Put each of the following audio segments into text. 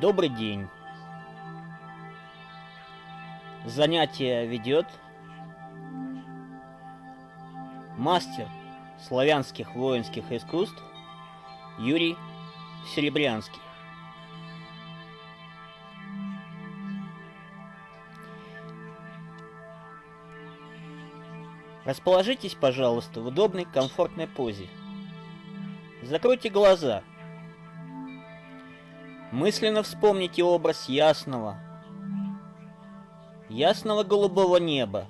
Добрый день. Занятие ведет мастер славянских воинских искусств Юрий Серебрянский. Расположитесь, пожалуйста, в удобной, комфортной позе. Закройте глаза. Мысленно вспомните образ ясного, ясного голубого неба.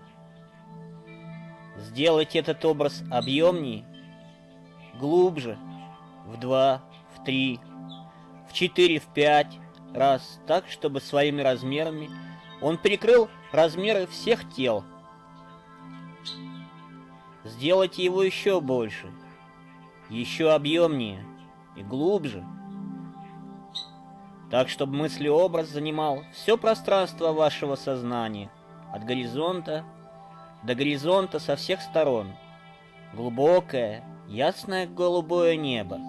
Сделайте этот образ объемнее, глубже, в два, в три, в четыре, в пять раз, так, чтобы своими размерами он перекрыл размеры всех тел. Сделайте его еще больше, еще объемнее и глубже – так, чтобы мыслеобраз занимал все пространство вашего сознания, от горизонта до горизонта со всех сторон. Глубокое, ясное голубое небо.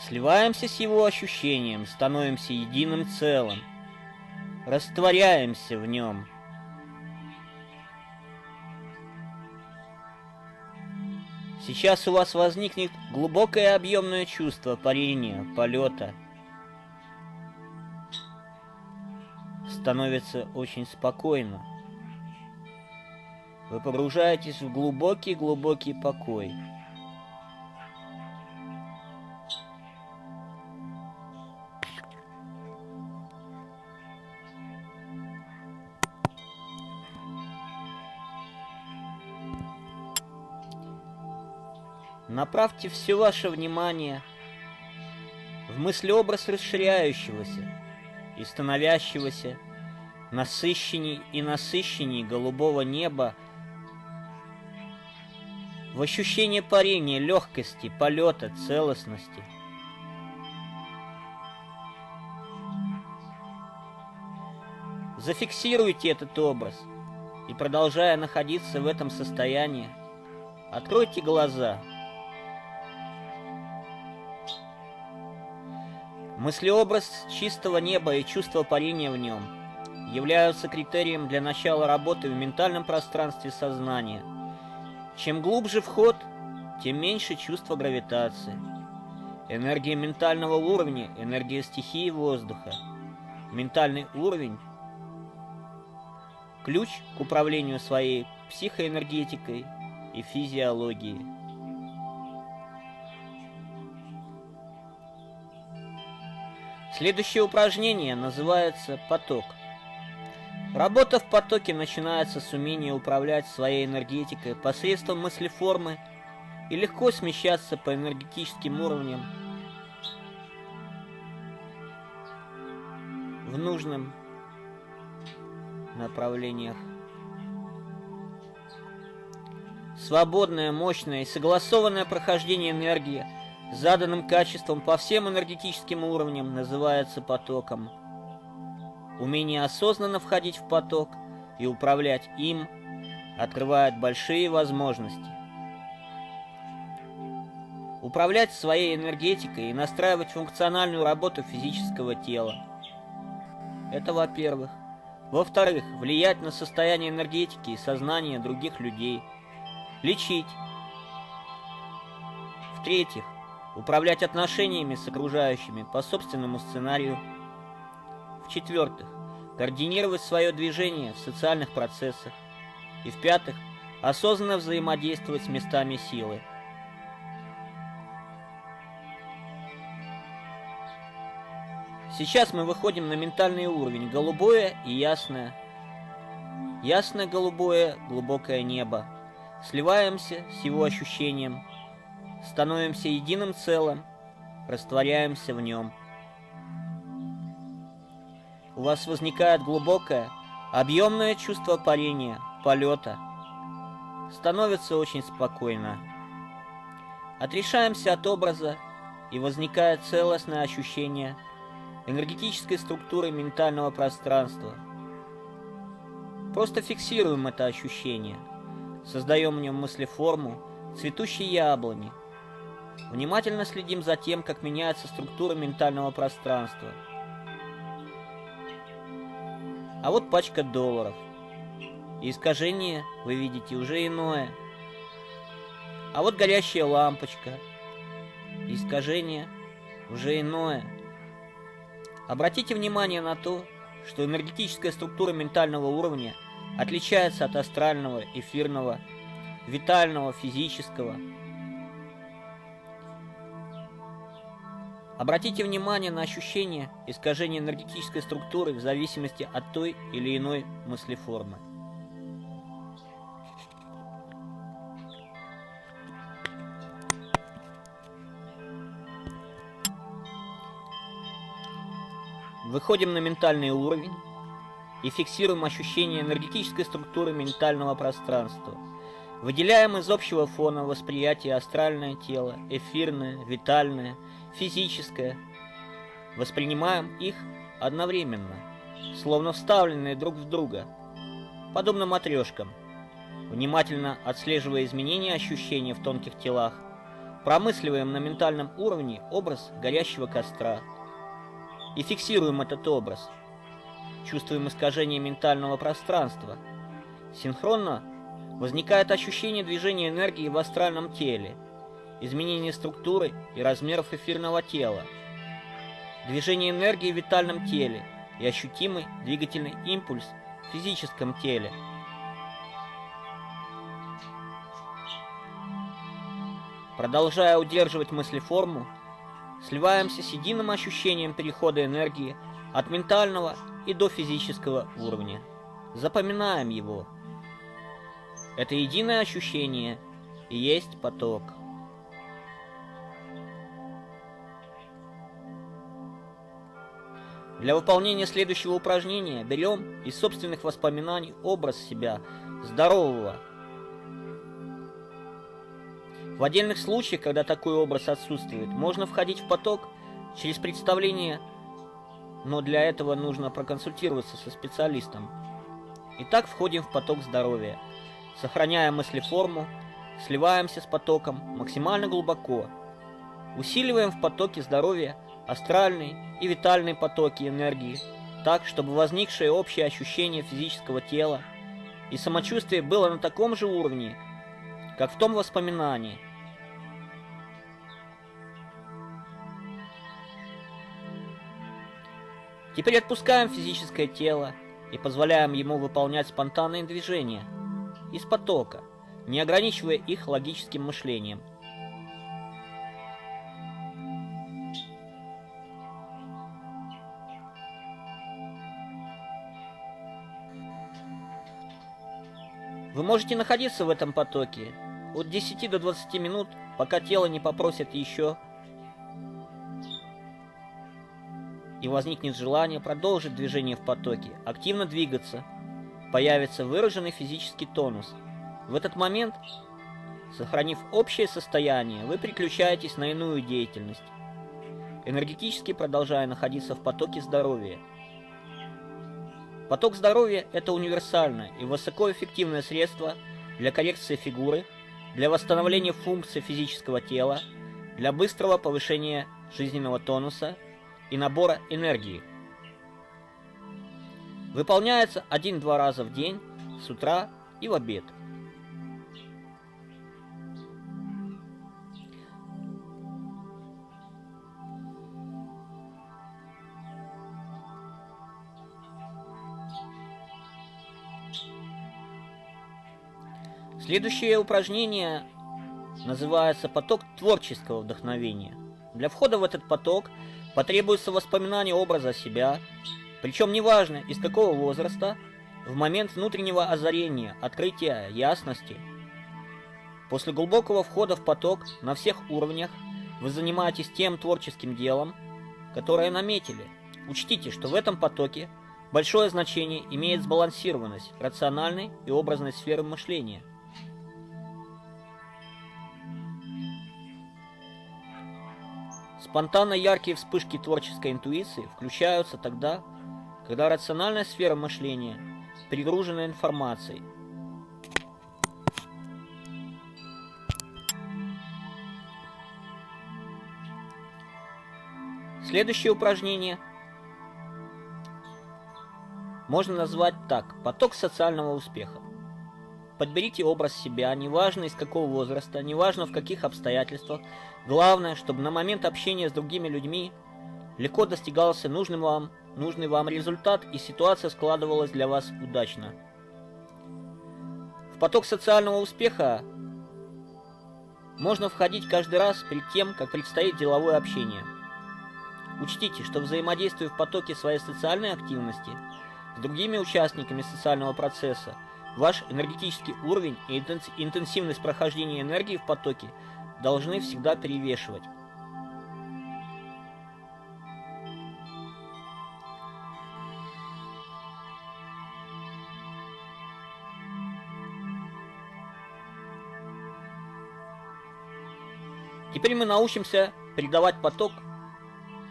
Сливаемся с его ощущением, становимся единым целым, растворяемся в нем – Сейчас у вас возникнет глубокое объемное чувство парения, полета. Становится очень спокойно. Вы погружаетесь в глубокий-глубокий покой. Направьте все ваше внимание в мыслеобраз расширяющегося и становящегося насыщенней и насыщенней голубого неба, в ощущение парения, легкости, полета, целостности. Зафиксируйте этот образ и, продолжая находиться в этом состоянии, откройте глаза – Мыслеобраз чистого неба и чувство парения в нем являются критерием для начала работы в ментальном пространстве сознания. Чем глубже вход, тем меньше чувство гравитации. Энергия ментального уровня, энергия стихии воздуха. Ментальный уровень – ключ к управлению своей психоэнергетикой и физиологией. Следующее упражнение называется «поток». Работа в потоке начинается с умения управлять своей энергетикой посредством мыслеформы и легко смещаться по энергетическим уровням в нужном направлениях. Свободное, мощное и согласованное прохождение энергии – заданным качеством по всем энергетическим уровням называется потоком. Умение осознанно входить в поток и управлять им открывает большие возможности. Управлять своей энергетикой и настраивать функциональную работу физического тела. Это во-первых. Во-вторых, влиять на состояние энергетики и сознания других людей. Лечить. В-третьих, управлять отношениями с окружающими по собственному сценарию. В-четвертых, координировать свое движение в социальных процессах. И в-пятых, осознанно взаимодействовать с местами силы. Сейчас мы выходим на ментальный уровень, голубое и ясное. Ясное голубое, глубокое небо. Сливаемся с его ощущением – становимся единым целым, растворяемся в нем. У вас возникает глубокое, объемное чувство парения, полета. Становится очень спокойно. Отрешаемся от образа, и возникает целостное ощущение энергетической структуры ментального пространства. Просто фиксируем это ощущение, создаем в нем мыслеформу цветущей яблони – внимательно следим за тем, как меняется структура ментального пространства. А вот пачка долларов. И искажение, вы видите, уже иное. А вот горящая лампочка. И искажение уже иное. Обратите внимание на то, что энергетическая структура ментального уровня отличается от астрального, эфирного, витального, физического. Обратите внимание на ощущение искажения энергетической структуры в зависимости от той или иной мыслеформы. Выходим на ментальный уровень и фиксируем ощущение энергетической структуры ментального пространства. Выделяем из общего фона восприятие астральное тело, эфирное, витальное, физическое. Воспринимаем их одновременно, словно вставленные друг в друга, подобно матрешкам. Внимательно отслеживая изменения ощущений в тонких телах, промысливаем на ментальном уровне образ горящего костра – и фиксируем этот образ. Чувствуем искажение ментального пространства. Синхронно возникает ощущение движения энергии в астральном теле, изменение структуры и размеров эфирного тела, движение энергии в витальном теле и ощутимый двигательный импульс в физическом теле. Продолжая удерживать мыслеформу, сливаемся с единым ощущением перехода энергии от ментального и до физического уровня. Запоминаем его. Это единое ощущение и есть поток. Для выполнения следующего упражнения берем из собственных воспоминаний образ себя, здорового, в отдельных случаях, когда такой образ отсутствует, можно входить в поток через представление, но для этого нужно проконсультироваться со специалистом. Итак, входим в поток здоровья, сохраняя мыслеформу, сливаемся с потоком максимально глубоко, усиливаем в потоке здоровья астральные и витальные потоки энергии, так, чтобы возникшее общее ощущение физического тела и самочувствие было на таком же уровне, как в том воспоминании. Теперь отпускаем физическое тело и позволяем ему выполнять спонтанные движения из потока, не ограничивая их логическим мышлением. Вы можете находиться в этом потоке от 10 до 20 минут, пока тело не попросит еще и возникнет желание продолжить движение в потоке, активно двигаться, появится выраженный физический тонус. В этот момент, сохранив общее состояние, вы переключаетесь на иную деятельность, энергетически продолжая находиться в потоке здоровья. Поток здоровья – это универсальное и высокоэффективное средство для коррекции фигуры, для восстановления функций физического тела, для быстрого повышения жизненного тонуса и набора энергии. Выполняется один-два раза в день, с утра и в обед. Следующее упражнение называется поток творческого вдохновения. Для входа в этот поток потребуется воспоминание образа себя, причем неважно из какого возраста, в момент внутреннего озарения, открытия, ясности. После глубокого входа в поток на всех уровнях вы занимаетесь тем творческим делом, которое наметили. Учтите, что в этом потоке большое значение имеет сбалансированность рациональной и образной сферы мышления – Спонтанно яркие вспышки творческой интуиции включаются тогда, когда рациональная сфера мышления перегружена информацией, Следующее упражнение можно назвать так – поток социального успеха. Подберите образ себя, неважно из какого возраста, неважно в каких обстоятельствах. Главное, чтобы на момент общения с другими людьми легко достигался нужный вам, нужный вам результат и ситуация складывалась для вас удачно. В поток социального успеха можно входить каждый раз перед тем, как предстоит деловое общение. Учтите, что взаимодействуя в потоке своей социальной активности с другими участниками социального процесса, Ваш энергетический уровень и интенсивность прохождения энергии в потоке должны всегда перевешивать. Теперь мы научимся передавать поток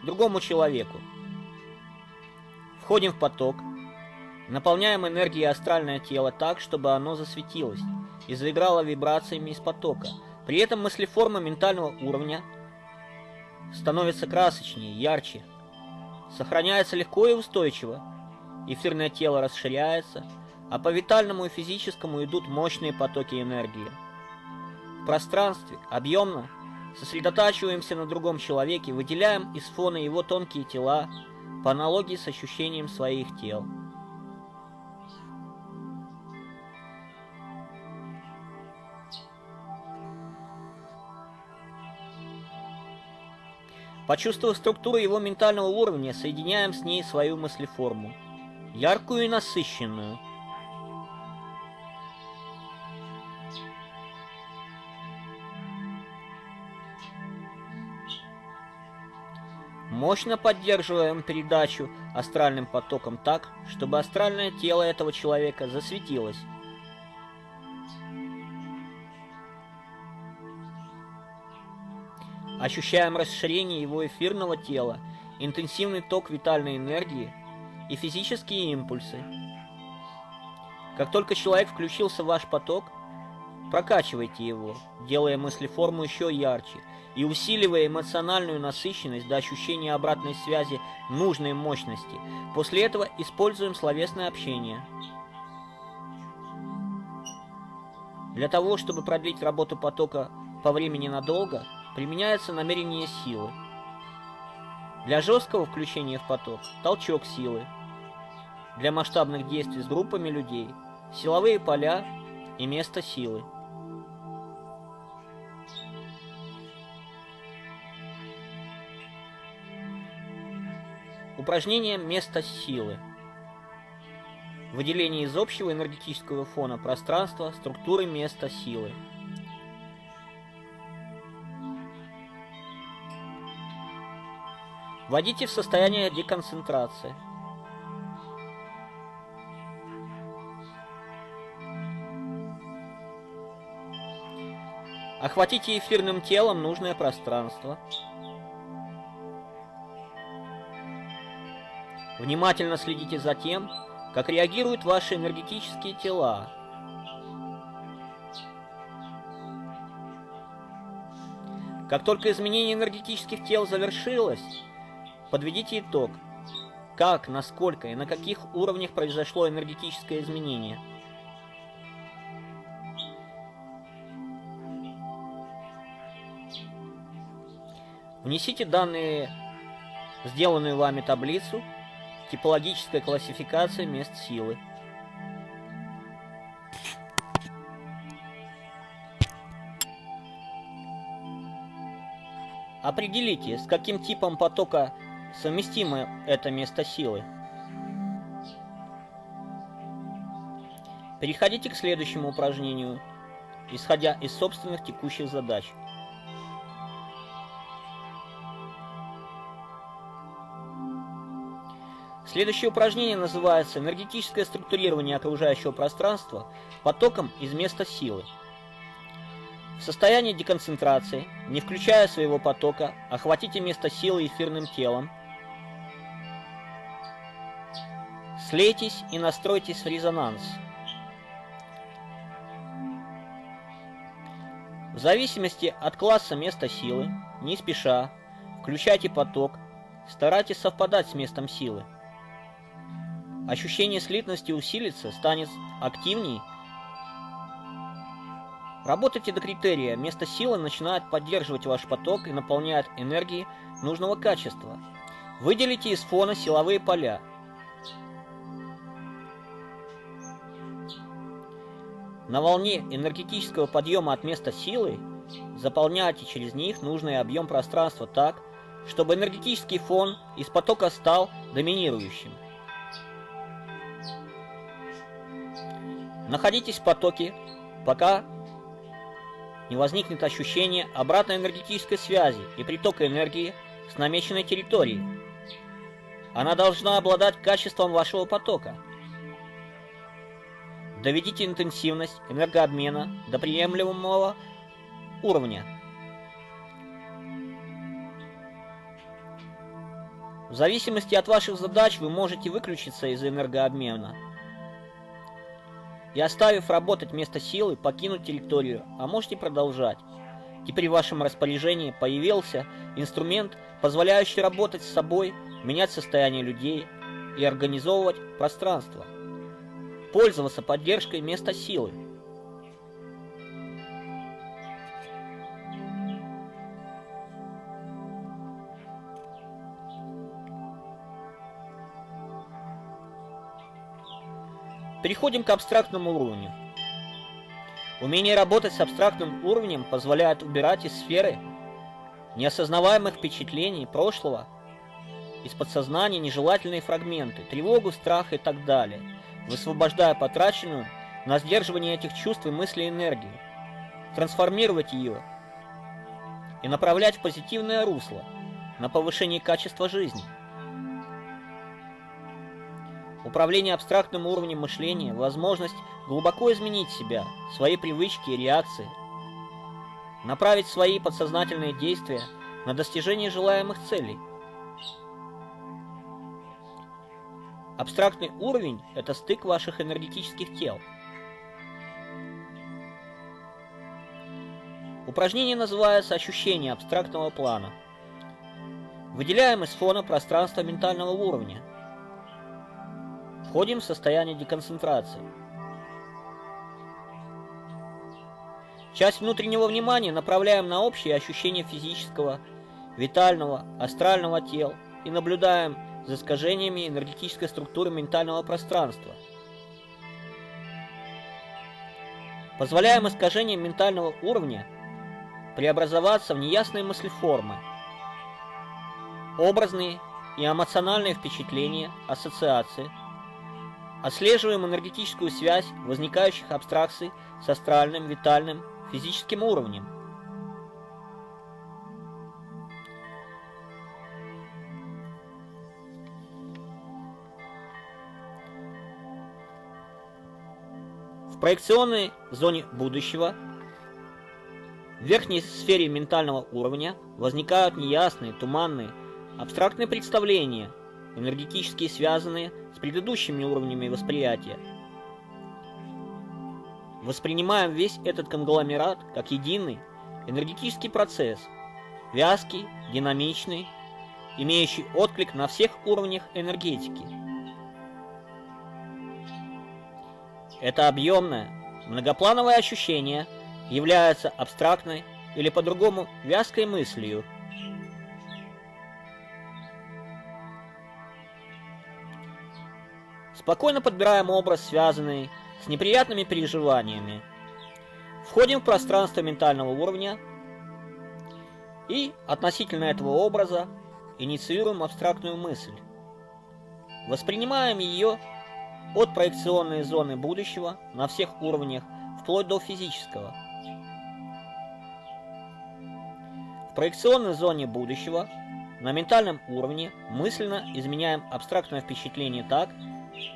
другому человеку. Входим в поток – Наполняем энергией астральное тело так, чтобы оно засветилось и заиграло вибрациями из потока. При этом мыслеформа ментального уровня становится красочнее, ярче. Сохраняется легко и устойчиво. Эфирное тело расширяется, а по витальному и физическому идут мощные потоки энергии. В пространстве, объемно, сосредотачиваемся на другом человеке, выделяем из фона его тонкие тела по аналогии с ощущением своих тел. Почувствовав структуру его ментального уровня, соединяем с ней свою мыслеформу. Яркую и насыщенную. Мощно поддерживаем передачу астральным потоком так, чтобы астральное тело этого человека засветилось. Ощущаем расширение его эфирного тела, интенсивный ток витальной энергии и физические импульсы. Как только человек включился в ваш поток, прокачивайте его, делая мыслеформу еще ярче и усиливая эмоциональную насыщенность до ощущения обратной связи нужной мощности. После этого используем словесное общение. Для того, чтобы продлить работу потока по времени надолго, применяется намерение силы. Для жесткого включения в поток – толчок силы. Для масштабных действий с группами людей – силовые поля и место силы. Упражнение «Место силы». Выделение из общего энергетического фона пространства структуры места силы. Вводите в состояние деконцентрации. Охватите эфирным телом нужное пространство. Внимательно следите за тем, как реагируют ваши энергетические тела. Как только изменение энергетических тел завершилось, Подведите итог. Как, насколько и на каких уровнях произошло энергетическое изменение? Внесите данные, сделанную вами таблицу, типологическая классификация мест силы. Определите, с каким типом потока совместимо это место силы. Переходите к следующему упражнению, исходя из собственных текущих задач. Следующее упражнение называется «Энергетическое структурирование окружающего пространства потоком из места силы». В состоянии деконцентрации, не включая своего потока, охватите место силы эфирным телом – Слейтесь и настройтесь в резонанс. В зависимости от класса места силы, не спеша, включайте поток старайтесь совпадать с местом силы. Ощущение слитности усилится, станет активней. Работайте до критерия. Место силы начинает поддерживать ваш поток и наполняет энергией нужного качества. Выделите из фона силовые поля. На волне энергетического подъема от места силы заполняйте через них нужный объем пространства так, чтобы энергетический фон из потока стал доминирующим. Находитесь в потоке, пока не возникнет ощущение обратной энергетической связи и притока энергии с намеченной территории. Она должна обладать качеством вашего потока. Доведите интенсивность энергообмена до приемлемого уровня. В зависимости от ваших задач вы можете выключиться из энергообмена и оставив работать место силы, покинуть территорию, а можете продолжать. Теперь в вашем распоряжении появился инструмент, позволяющий работать с собой, менять состояние людей и организовывать пространство. Пользоваться поддержкой места силы. Переходим к абстрактному уровню. Умение работать с абстрактным уровнем позволяет убирать из сферы неосознаваемых впечатлений прошлого, из подсознания нежелательные фрагменты, тревогу, страх и так далее, высвобождая потраченную на сдерживание этих чувств и мыслей энергию, трансформировать ее и направлять в позитивное русло, на повышение качества жизни. Управление абстрактным уровнем мышления – возможность глубоко изменить себя, свои привычки и реакции, направить свои подсознательные действия на достижение желаемых целей. Абстрактный уровень – это стык ваших энергетических тел. Упражнение называется «Ощущение абстрактного плана». Выделяем из фона пространство ментального уровня – Входим в состояние деконцентрации. Часть внутреннего внимания направляем на общее ощущение физического, витального, астрального тел и наблюдаем за искажениями энергетической структуры ментального пространства. Позволяем искажениям ментального уровня преобразоваться в неясные мыслеформы, образные и эмоциональные впечатления, ассоциации – Отслеживаем энергетическую связь возникающих абстракций с астральным, витальным, физическим уровнем. Проекционной зоне будущего в верхней сфере ментального уровня возникают неясные, туманные, абстрактные представления, энергетически связанные с предыдущими уровнями восприятия. Воспринимаем весь этот конгломерат как единый энергетический процесс, вязкий, динамичный, имеющий отклик на всех уровнях энергетики. Это объемное, многоплановое ощущение является абстрактной или по-другому вязкой мыслью – Спокойно подбираем образ, связанный с неприятными переживаниями. Входим в пространство ментального уровня и относительно этого образа инициируем абстрактную мысль. Воспринимаем ее от проекционной зоны будущего на всех уровнях, вплоть до физического. В проекционной зоне будущего на ментальном уровне мысленно изменяем абстрактное впечатление так,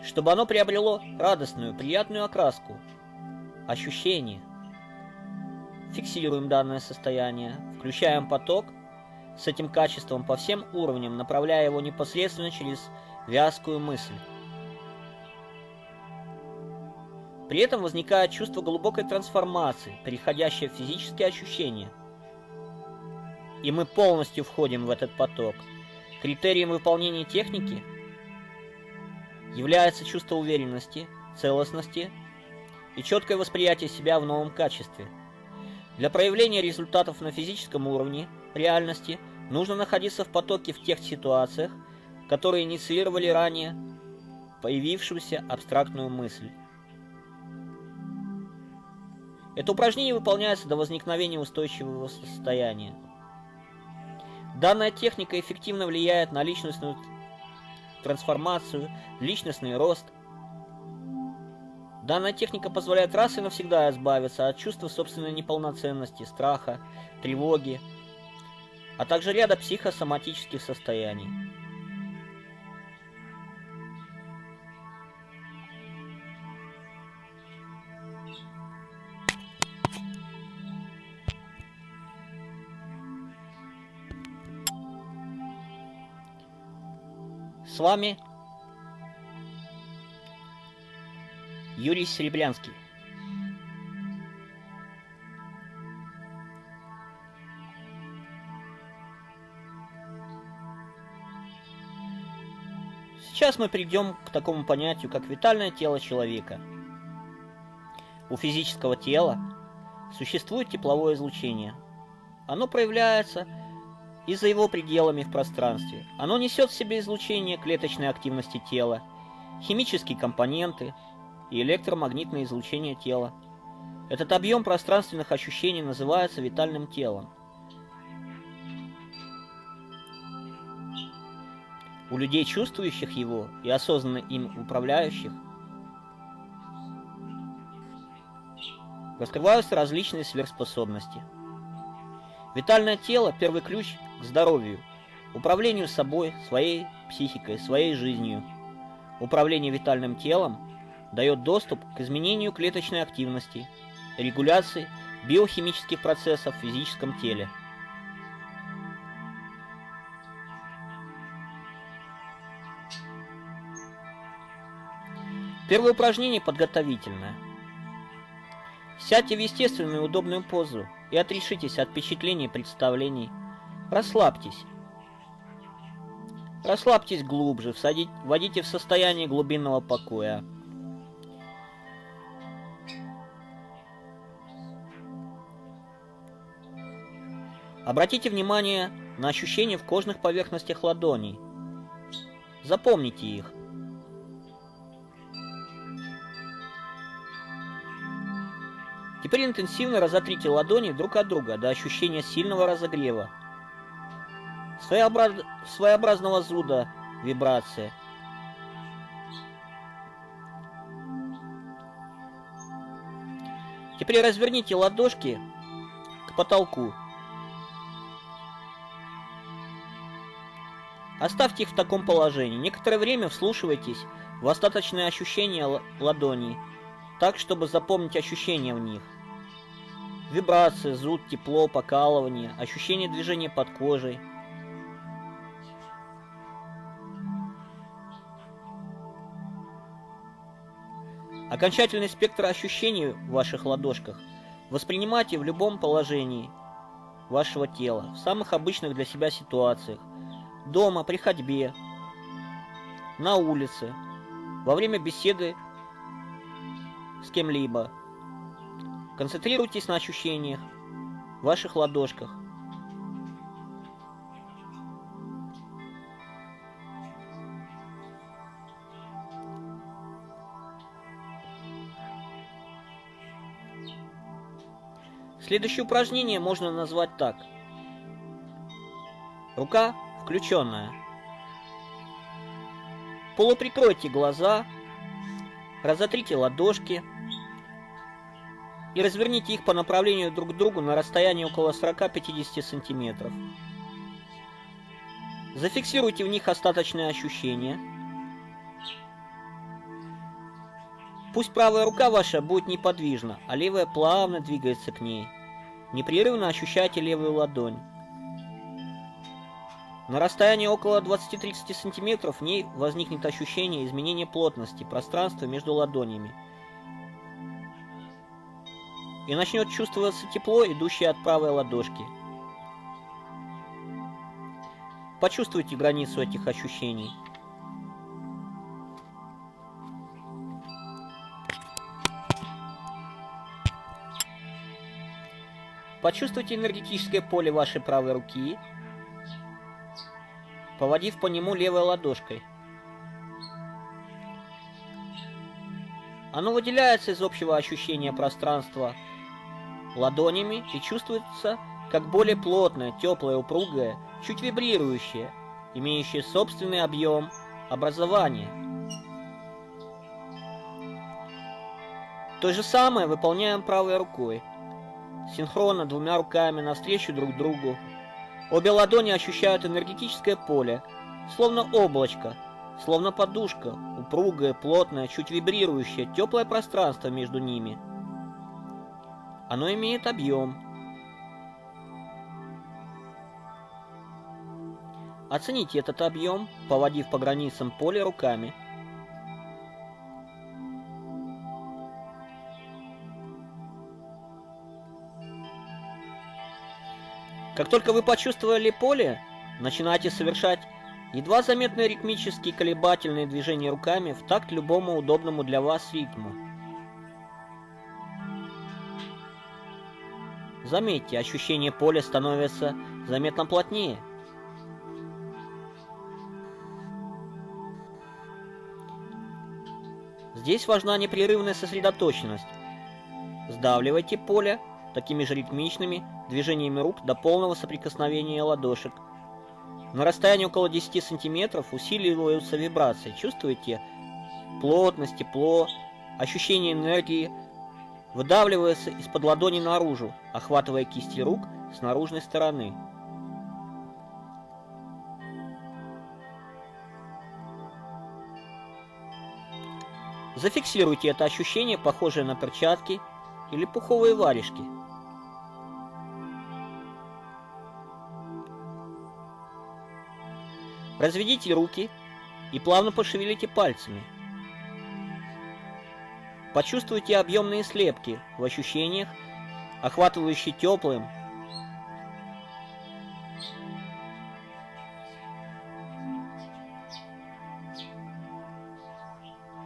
чтобы оно приобрело радостную, приятную окраску, ощущение. Фиксируем данное состояние, включаем поток с этим качеством по всем уровням, направляя его непосредственно через вязкую мысль. При этом возникает чувство глубокой трансформации, переходящее в физические ощущения. И мы полностью входим в этот поток. Критерием выполнения техники является чувство уверенности, целостности и четкое восприятие себя в новом качестве. Для проявления результатов на физическом уровне реальности нужно находиться в потоке в тех ситуациях, которые инициировали ранее появившуюся абстрактную мысль. Это упражнение выполняется до возникновения устойчивого состояния. Данная техника эффективно влияет на личностную трансформацию, личностный рост. Данная техника позволяет раз и навсегда избавиться от чувства собственной неполноценности, страха, тревоги, а также ряда психосоматических состояний. С вами Юрий Серебрянский. Сейчас мы придем к такому понятию, как витальное тело человека. У физического тела существует тепловое излучение. Оно проявляется и за его пределами в пространстве. Оно несет в себе излучение клеточной активности тела, химические компоненты и электромагнитное излучение тела. Этот объем пространственных ощущений называется витальным телом. У людей, чувствующих его и осознанно им управляющих, раскрываются различные сверхспособности. Витальное тело – первый ключ к здоровью, управлению собой, своей психикой, своей жизнью. Управление витальным телом дает доступ к изменению клеточной активности, регуляции биохимических процессов в физическом теле. Первое упражнение подготовительное. Сядьте в естественную и удобную позу и отрешитесь от впечатлений и представлений – Расслабьтесь. Расслабьтесь глубже, всадить, вводите в состояние глубинного покоя. Обратите внимание на ощущения в кожных поверхностях ладоней. Запомните их. Теперь интенсивно разотрите ладони друг от друга до ощущения сильного разогрева своеобраз... своеобразного зуда вибрация. Теперь разверните ладошки к потолку. Оставьте их в таком положении. Некоторое время вслушивайтесь в остаточные ощущения ладоней, так, чтобы запомнить ощущения в них. Вибрация, зуд, тепло, покалывание, ощущение движения под кожей – Окончательный спектр ощущений в ваших ладошках воспринимайте в любом положении вашего тела, в самых обычных для себя ситуациях, дома, при ходьбе, на улице, во время беседы с кем-либо. Концентрируйтесь на ощущениях в ваших ладошках. Следующее упражнение можно назвать так. Рука включенная. Полуприкройте глаза, разотрите ладошки и разверните их по направлению друг к другу на расстоянии около 40-50 сантиметров. Зафиксируйте в них остаточные ощущения. Пусть правая рука ваша будет неподвижна, а левая плавно двигается к ней. Непрерывно ощущайте левую ладонь. На расстоянии около 20-30 см в ней возникнет ощущение изменения плотности пространства между ладонями. И начнет чувствоваться тепло, идущее от правой ладошки. Почувствуйте границу этих ощущений. Почувствуйте энергетическое поле вашей правой руки, поводив по нему левой ладошкой. Оно выделяется из общего ощущения пространства ладонями и чувствуется как более плотное, теплое, упругое, чуть вибрирующее, имеющее собственный объем образования. То же самое выполняем правой рукой. Синхронно двумя руками навстречу друг другу. Обе ладони ощущают энергетическое поле, словно облачко, словно подушка, упругое, плотное, чуть вибрирующее, теплое пространство между ними. Оно имеет объем, Оцените этот объем, поводив по границам поля руками. Как только вы почувствовали поле, начинайте совершать едва заметные ритмические колебательные движения руками в такт любому удобному для вас ритму. Заметьте, ощущение поля становится заметно плотнее. Здесь важна непрерывная сосредоточенность. Сдавливайте поле такими же ритмичными движениями рук до полного соприкосновения ладошек. На расстоянии около 10 сантиметров усиливаются вибрации. Чувствуете плотность, тепло, ощущение энергии, выдавливается из-под ладони наружу, охватывая кисти рук с наружной стороны. Зафиксируйте это ощущение, похожее на перчатки или пуховые варежки. Разведите руки и плавно пошевелите пальцами. Почувствуйте объемные слепки в ощущениях, охватывающие теплым,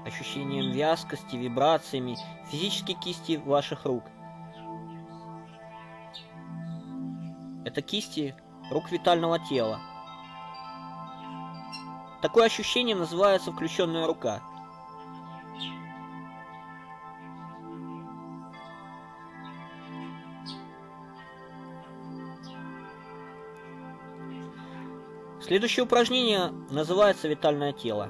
ощущением вязкости, вибрациями, физической кисти ваших рук. Это кисти рук витального тела. Такое ощущение называется включенная рука. Следующее упражнение называется витальное тело.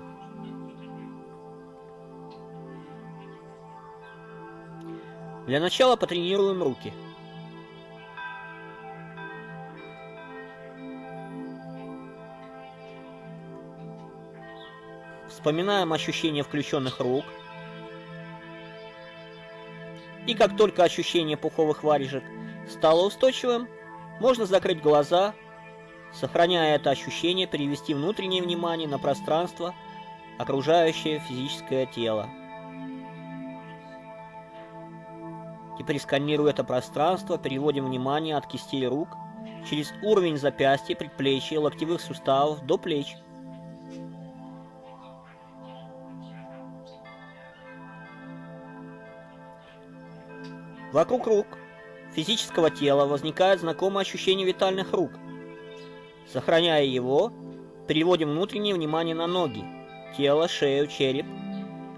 Для начала потренируем руки. Вспоминаем ощущение включенных рук. И как только ощущение пуховых варежек стало устойчивым, можно закрыть глаза, сохраняя это ощущение, перевести внутреннее внимание на пространство, окружающее физическое тело. Теперь сканируя это пространство, переводим внимание от кистей рук через уровень запястья, предплечья, локтевых суставов до плеч. Вокруг рук физического тела возникает знакомое ощущение витальных рук. Сохраняя его, переводим внутреннее внимание на ноги, тело, шею, череп.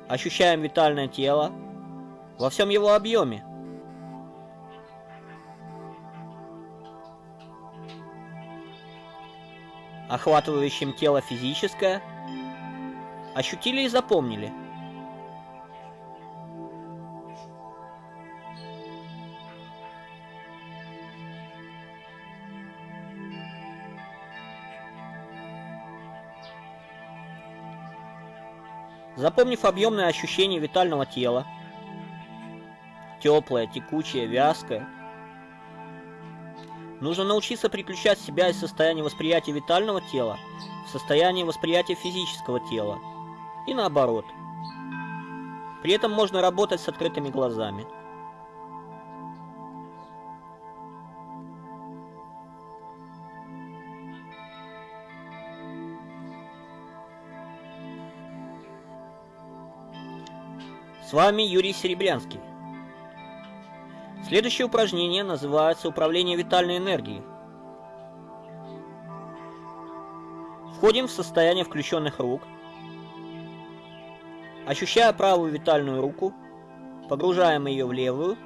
Ощущаем витальное тело во всем его объеме. охватывающим тело физическое, ощутили и запомнили. Запомнив объемное ощущение витального тела, теплое, текучее, вязкое, Нужно научиться переключать себя из состояния восприятия витального тела в состояние восприятия физического тела. И наоборот. При этом можно работать с открытыми глазами. Вами Юрий Серебрянский. Следующее упражнение называется управление витальной энергией. Входим в состояние включенных рук. Ощущая правую витальную руку, погружаем ее в левую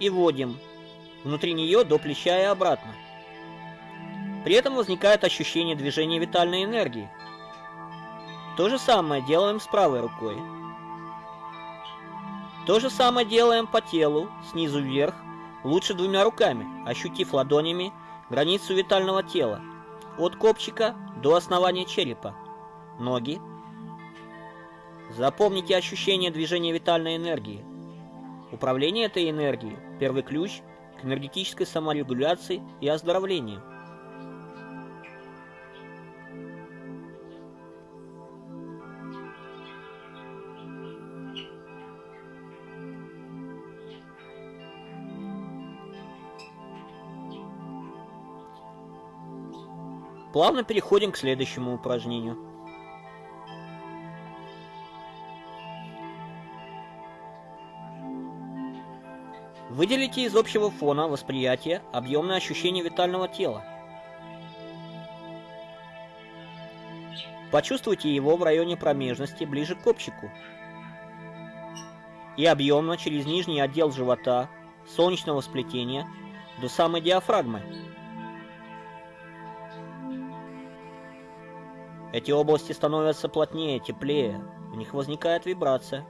и вводим внутри нее до плеча и обратно. При этом возникает ощущение движения витальной энергии. То же самое делаем с правой рукой. То же самое делаем по телу, снизу вверх, лучше двумя руками, ощутив ладонями границу витального тела, от копчика до основания черепа, ноги. Запомните ощущение движения витальной энергии. Управление этой энергией – первый ключ к энергетической саморегуляции и оздоровлению. Плавно переходим к следующему упражнению. Выделите из общего фона восприятия объемное ощущение витального тела. Почувствуйте его в районе промежности, ближе к копчику. И объемно через нижний отдел живота, солнечного сплетения, до самой диафрагмы. Эти области становятся плотнее, теплее, в них возникает вибрация.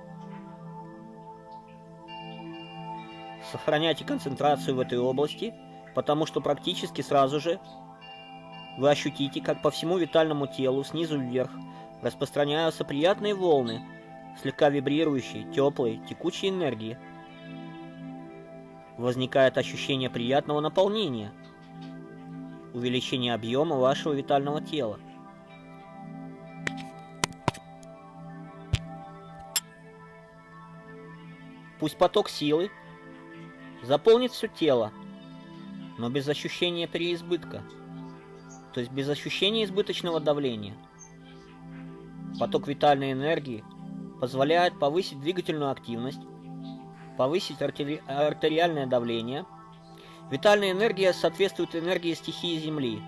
Сохраняйте концентрацию в этой области, потому что практически сразу же вы ощутите, как по всему витальному телу снизу вверх распространяются приятные волны, слегка вибрирующие, теплые, текучей энергии. Возникает ощущение приятного наполнения, увеличение объема вашего витального тела. Пусть поток силы заполнит все тело, но без ощущения переизбытка, то есть без ощущения избыточного давления. Поток витальной энергии позволяет повысить двигательную активность, повысить артери артериальное давление. Витальная энергия соответствует энергии стихии Земли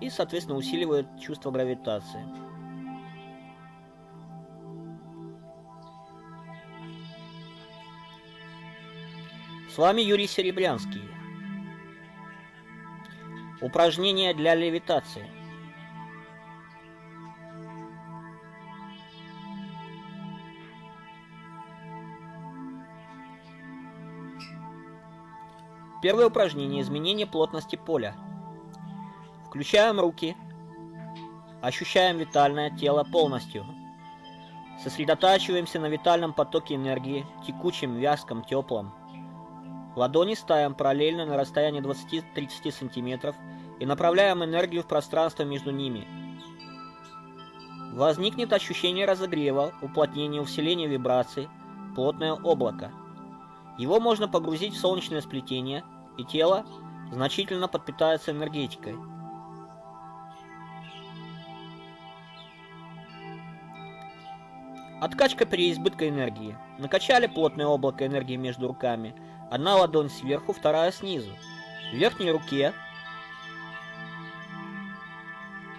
и, соответственно, усиливает чувство гравитации. С вами Юрий Серебрянский. Упражнение для левитации. Первое упражнение – изменение плотности поля. Включаем руки, ощущаем витальное тело полностью. Сосредотачиваемся на витальном потоке энергии, текучем, вязком, теплом. Ладони ставим параллельно на расстоянии 20-30 см и направляем энергию в пространство между ними. Возникнет ощущение разогрева, уплотнения, усиления вибраций, плотное облако. Его можно погрузить в солнечное сплетение, и тело значительно подпитается энергетикой. Откачка переизбытка энергии. Накачали плотное облако энергии между руками – Одна ладонь сверху, вторая снизу. В верхней руке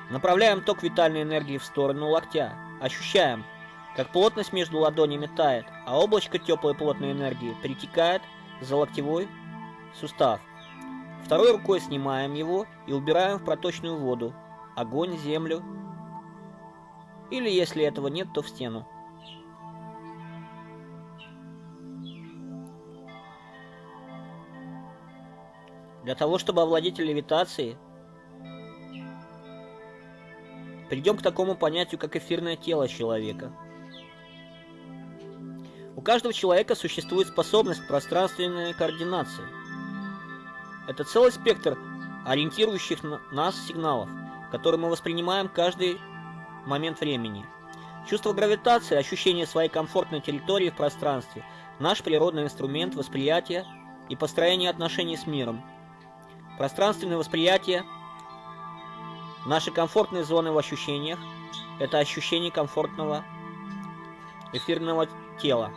направляем ток витальной энергии в сторону локтя. Ощущаем, как плотность между ладонями тает, а облачко теплой плотной энергии перетекает за локтевой сустав. Второй рукой снимаем его и убираем в проточную воду, огонь, землю, или если этого нет, то в стену. Для того, чтобы овладеть левитацией, придем к такому понятию, как эфирное тело человека. У каждого человека существует способность пространственной координации. Это целый спектр ориентирующих нас сигналов, которые мы воспринимаем каждый момент времени. Чувство гравитации, ощущение своей комфортной территории в пространстве – наш природный инструмент восприятия и построения отношений с миром – Пространственное восприятие, наши комфортные зоны в ощущениях, – это ощущение комфортного эфирного тела.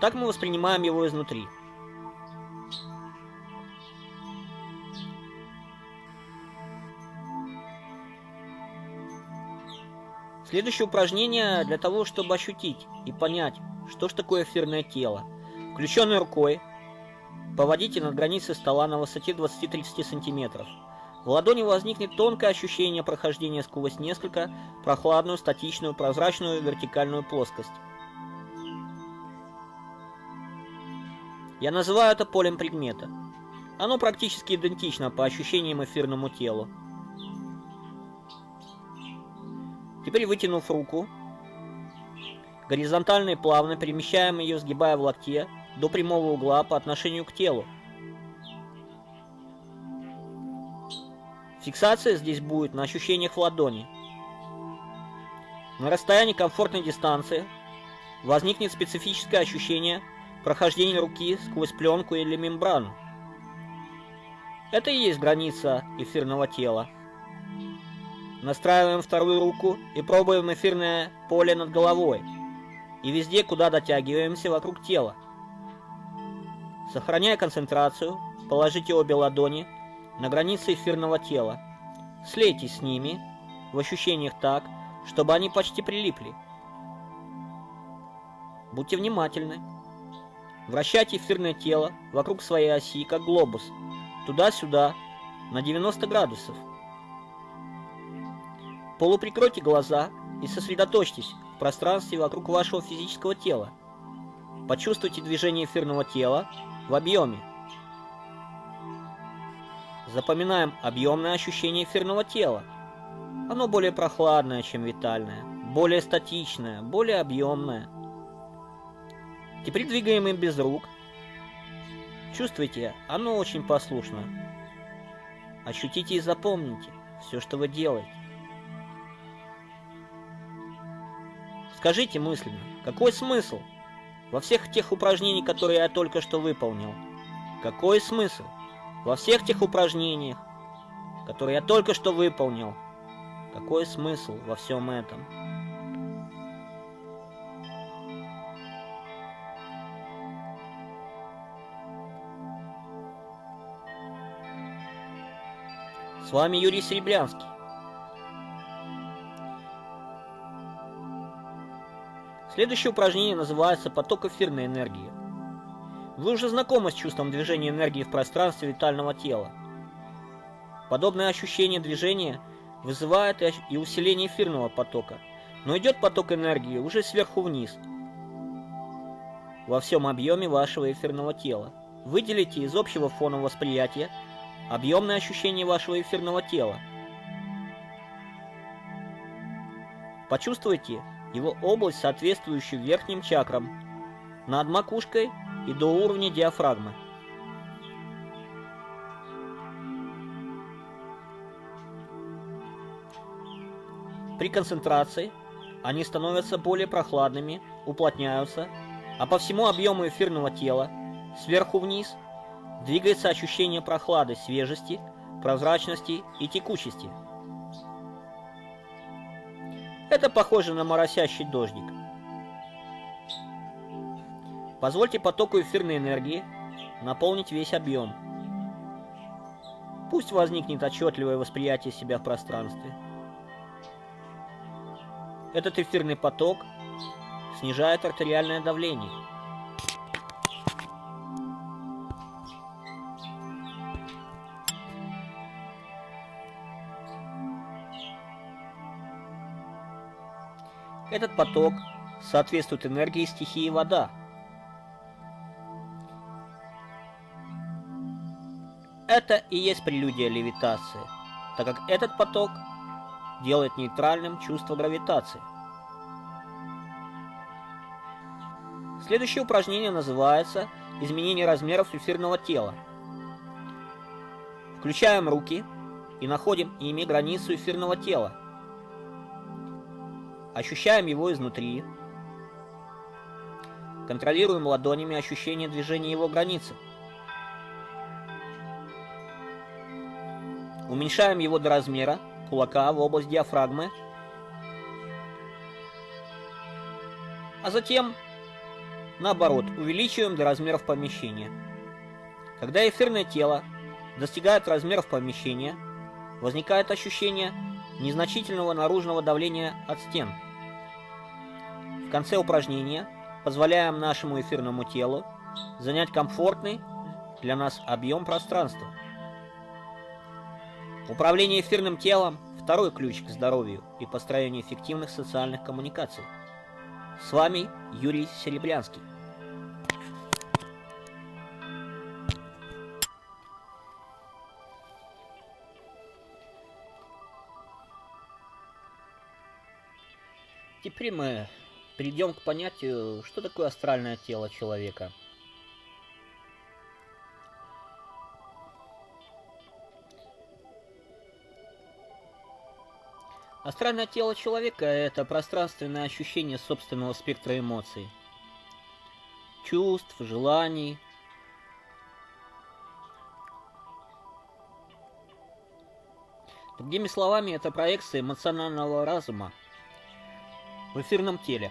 Так мы воспринимаем его изнутри. Следующее упражнение для того, чтобы ощутить и понять, что же такое эфирное тело. Включенной рукой поводите над границей стола на высоте 20-30 см. В ладони возникнет тонкое ощущение прохождения сквозь несколько прохладную, статичную, прозрачную вертикальную плоскость. Я называю это полем предмета. Оно практически идентично по ощущениям эфирному телу. Теперь вытянув руку, горизонтально и плавно перемещаем ее, сгибая в локте, до прямого угла по отношению к телу. Фиксация здесь будет на ощущениях в ладони. На расстоянии комфортной дистанции возникнет специфическое ощущение прохождения руки сквозь пленку или мембрану. Это и есть граница эфирного тела. Настраиваем вторую руку и пробуем эфирное поле над головой. И везде, куда дотягиваемся вокруг тела. Сохраняя концентрацию, положите обе ладони на границе эфирного тела. Слейтесь с ними в ощущениях так, чтобы они почти прилипли. Будьте внимательны. Вращайте эфирное тело вокруг своей оси, как глобус, туда-сюда, на 90 градусов. Полуприкройте глаза и сосредоточьтесь в пространстве вокруг вашего физического тела. Почувствуйте движение эфирного тела в объеме. Запоминаем объемное ощущение эфирного тела. Оно более прохладное, чем витальное, более статичное, более объемное. Теперь двигаем им без рук. Чувствуйте, оно очень послушно. Ощутите и запомните все, что вы делаете. Скажите мысленно, какой смысл во всех тех упражнениях, которые я только что выполнил? Какой смысл? во всех тех упражнениях, которые я только что выполнил. Какой смысл во всем этом? С вами Юрий Серебрянский. Следующее упражнение называется «Поток эфирной энергии». Вы уже знакомы с чувством движения энергии в пространстве витального тела. Подобное ощущение движения вызывает и усиление эфирного потока, но идет поток энергии уже сверху вниз, во всем объеме вашего эфирного тела. Выделите из общего фона восприятия объемное ощущение вашего эфирного тела. Почувствуйте его область, соответствующую верхним чакрам, над макушкой и до уровня диафрагмы. При концентрации они становятся более прохладными, уплотняются, а по всему объему эфирного тела, сверху вниз, двигается ощущение прохлады, свежести, прозрачности и текучести. Это похоже на моросящий дождик. Позвольте потоку эфирной энергии наполнить весь объем. Пусть возникнет отчетливое восприятие себя в пространстве. Этот эфирный поток снижает артериальное давление. Этот поток соответствует энергии стихии вода – Это и есть прелюдия левитации, так как этот поток делает нейтральным чувство гравитации. Следующее упражнение называется «Изменение размеров эфирного тела». Включаем руки и находим ими границу эфирного тела. Ощущаем его изнутри. Контролируем ладонями ощущение движения его границы. Уменьшаем его до размера кулака в область диафрагмы. А затем, наоборот, увеличиваем до размеров помещения. Когда эфирное тело достигает размеров помещения, возникает ощущение – незначительного наружного давления от стен. В конце упражнения позволяем нашему эфирному телу занять комфортный для нас объем пространства. Управление эфирным телом – второй ключ к здоровью и построению эффективных социальных коммуникаций. С вами Юрий Серебрянский. Теперь мы перейдем к понятию, что такое астральное тело человека. Астральное тело человека – это пространственное ощущение собственного спектра эмоций, чувств, желаний. Другими словами, это проекция эмоционального разума в эфирном теле.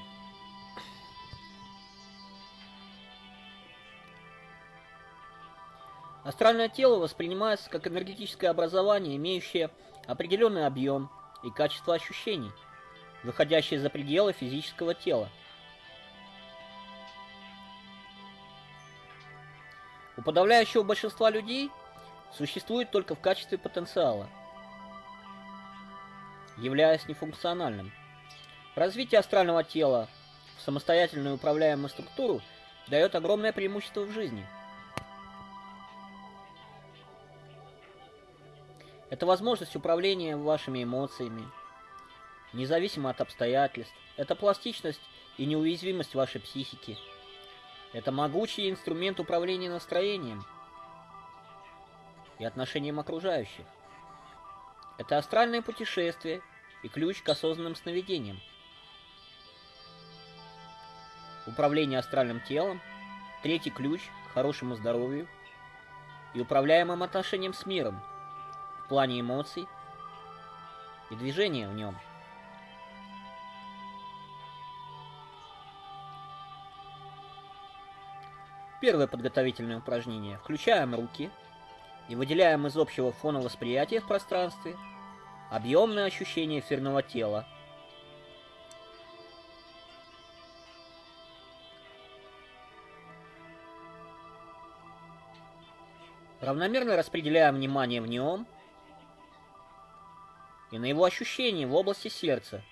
Астральное тело воспринимается как энергетическое образование, имеющее определенный объем – и качество ощущений, выходящие за пределы физического тела. У подавляющего большинства людей существует только в качестве потенциала, являясь нефункциональным. Развитие астрального тела в самостоятельную управляемую структуру дает огромное преимущество в жизни – Это возможность управления вашими эмоциями, независимо от обстоятельств. Это пластичность и неуязвимость вашей психики. Это могучий инструмент управления настроением и отношением окружающих. Это астральное путешествие и ключ к осознанным сновидениям. Управление астральным телом – третий ключ к хорошему здоровью и управляемым отношениям с миром – плане эмоций и движения в нем. Первое подготовительное упражнение. Включаем руки и выделяем из общего фона восприятия в пространстве объемное ощущение эфирного тела. Равномерно распределяем внимание в нем – и на его ощущения в области сердца.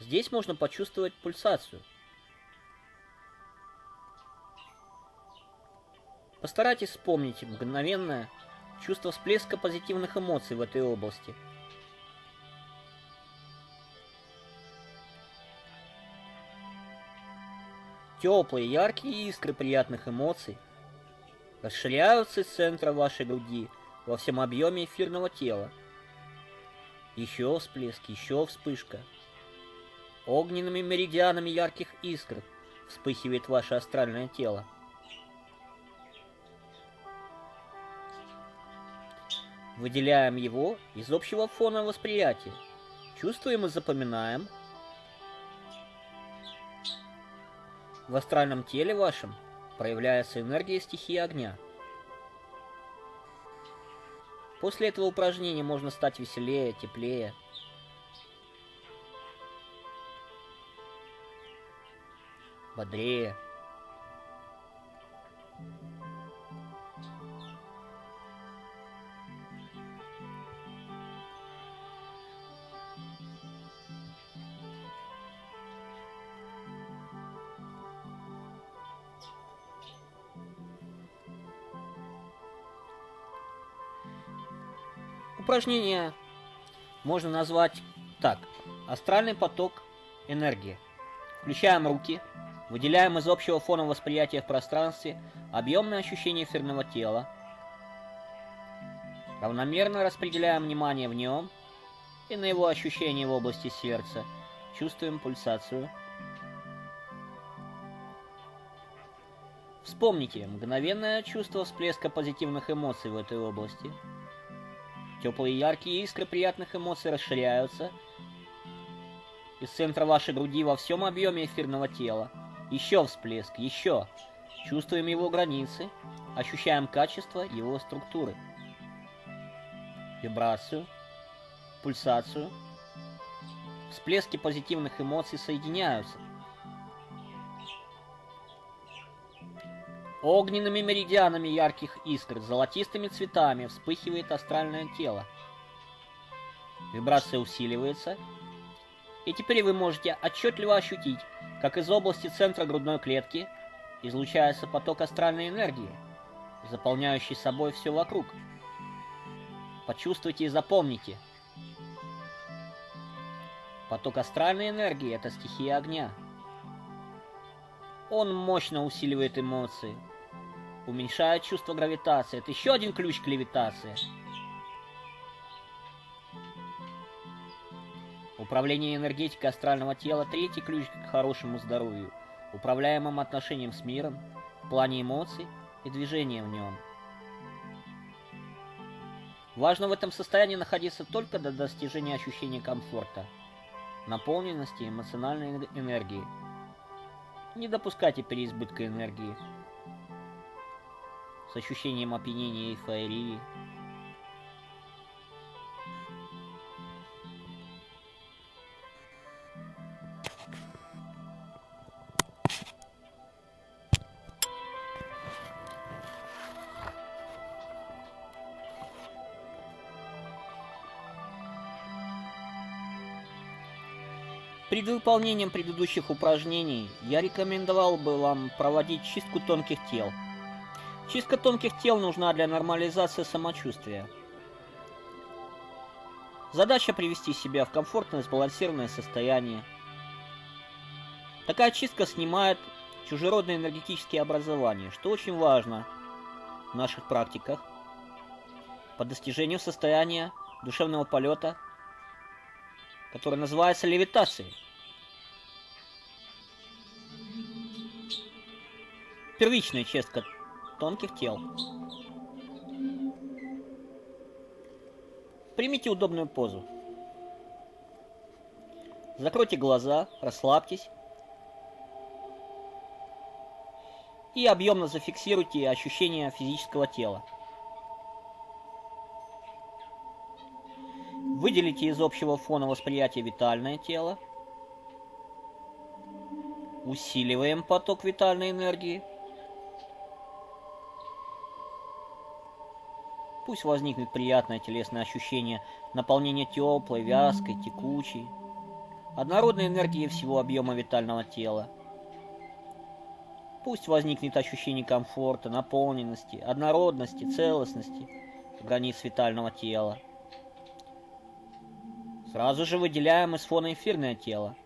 Здесь можно почувствовать пульсацию. Постарайтесь вспомнить мгновенное чувство всплеска позитивных эмоций в этой области. Теплые, яркие искры приятных эмоций расширяются из центра вашей груди – во всем объеме эфирного тела. Еще всплеск, еще вспышка. Огненными меридианами ярких искр вспыхивает ваше астральное тело. Выделяем его из общего фона восприятия. Чувствуем и запоминаем. В астральном теле вашем проявляется энергия стихии огня – После этого упражнения можно стать веселее, теплее. Бодрее. Упражнение можно назвать так. Астральный поток энергии. Включаем руки, выделяем из общего фона восприятия в пространстве объемное ощущение эфирного тела, равномерно распределяем внимание в нем и на его ощущения в области сердца, чувствуем пульсацию. Вспомните мгновенное чувство всплеска позитивных эмоций в этой области – Теплые яркие искры приятных эмоций расширяются из центра вашей груди во всем объеме эфирного тела. Еще всплеск, еще. Чувствуем его границы, ощущаем качество его структуры. Вибрацию, пульсацию. Всплески позитивных эмоций соединяются. Огненными меридианами ярких искр, золотистыми цветами вспыхивает астральное тело. Вибрация усиливается, и теперь вы можете отчетливо ощутить, как из области центра грудной клетки излучается поток астральной энергии, заполняющий собой все вокруг. Почувствуйте и запомните. Поток астральной энергии – это стихия огня. Он мощно усиливает эмоции, уменьшает чувство гравитации. Это еще один ключ к левитации – Управление энергетикой астрального тела – третий ключ к хорошему здоровью, управляемым отношением с миром, в плане эмоций и движения в нем. Важно в этом состоянии находиться только до достижения ощущения комфорта, наполненности эмоциональной энергии. Не допускайте переизбытка энергии с ощущением опьянения и эйфории, Перед выполнением предыдущих упражнений я рекомендовал бы вам проводить чистку тонких тел. Чистка тонких тел нужна для нормализации самочувствия. Задача привести себя в комфортное сбалансированное состояние. Такая чистка снимает чужеродные энергетические образования, что очень важно в наших практиках по достижению состояния душевного полета, которое называется левитацией. Первичная чистка тонких тел. Примите удобную позу. Закройте глаза, расслабьтесь. И объемно зафиксируйте ощущения физического тела. Выделите из общего фона восприятия витальное тело. Усиливаем поток витальной энергии. Пусть возникнет приятное телесное ощущение наполнения теплой, вязкой, текучей, однородной энергии всего объема витального тела. Пусть возникнет ощущение комфорта, наполненности, однородности, целостности границ витального тела. Сразу же выделяем из фона эфирное тело.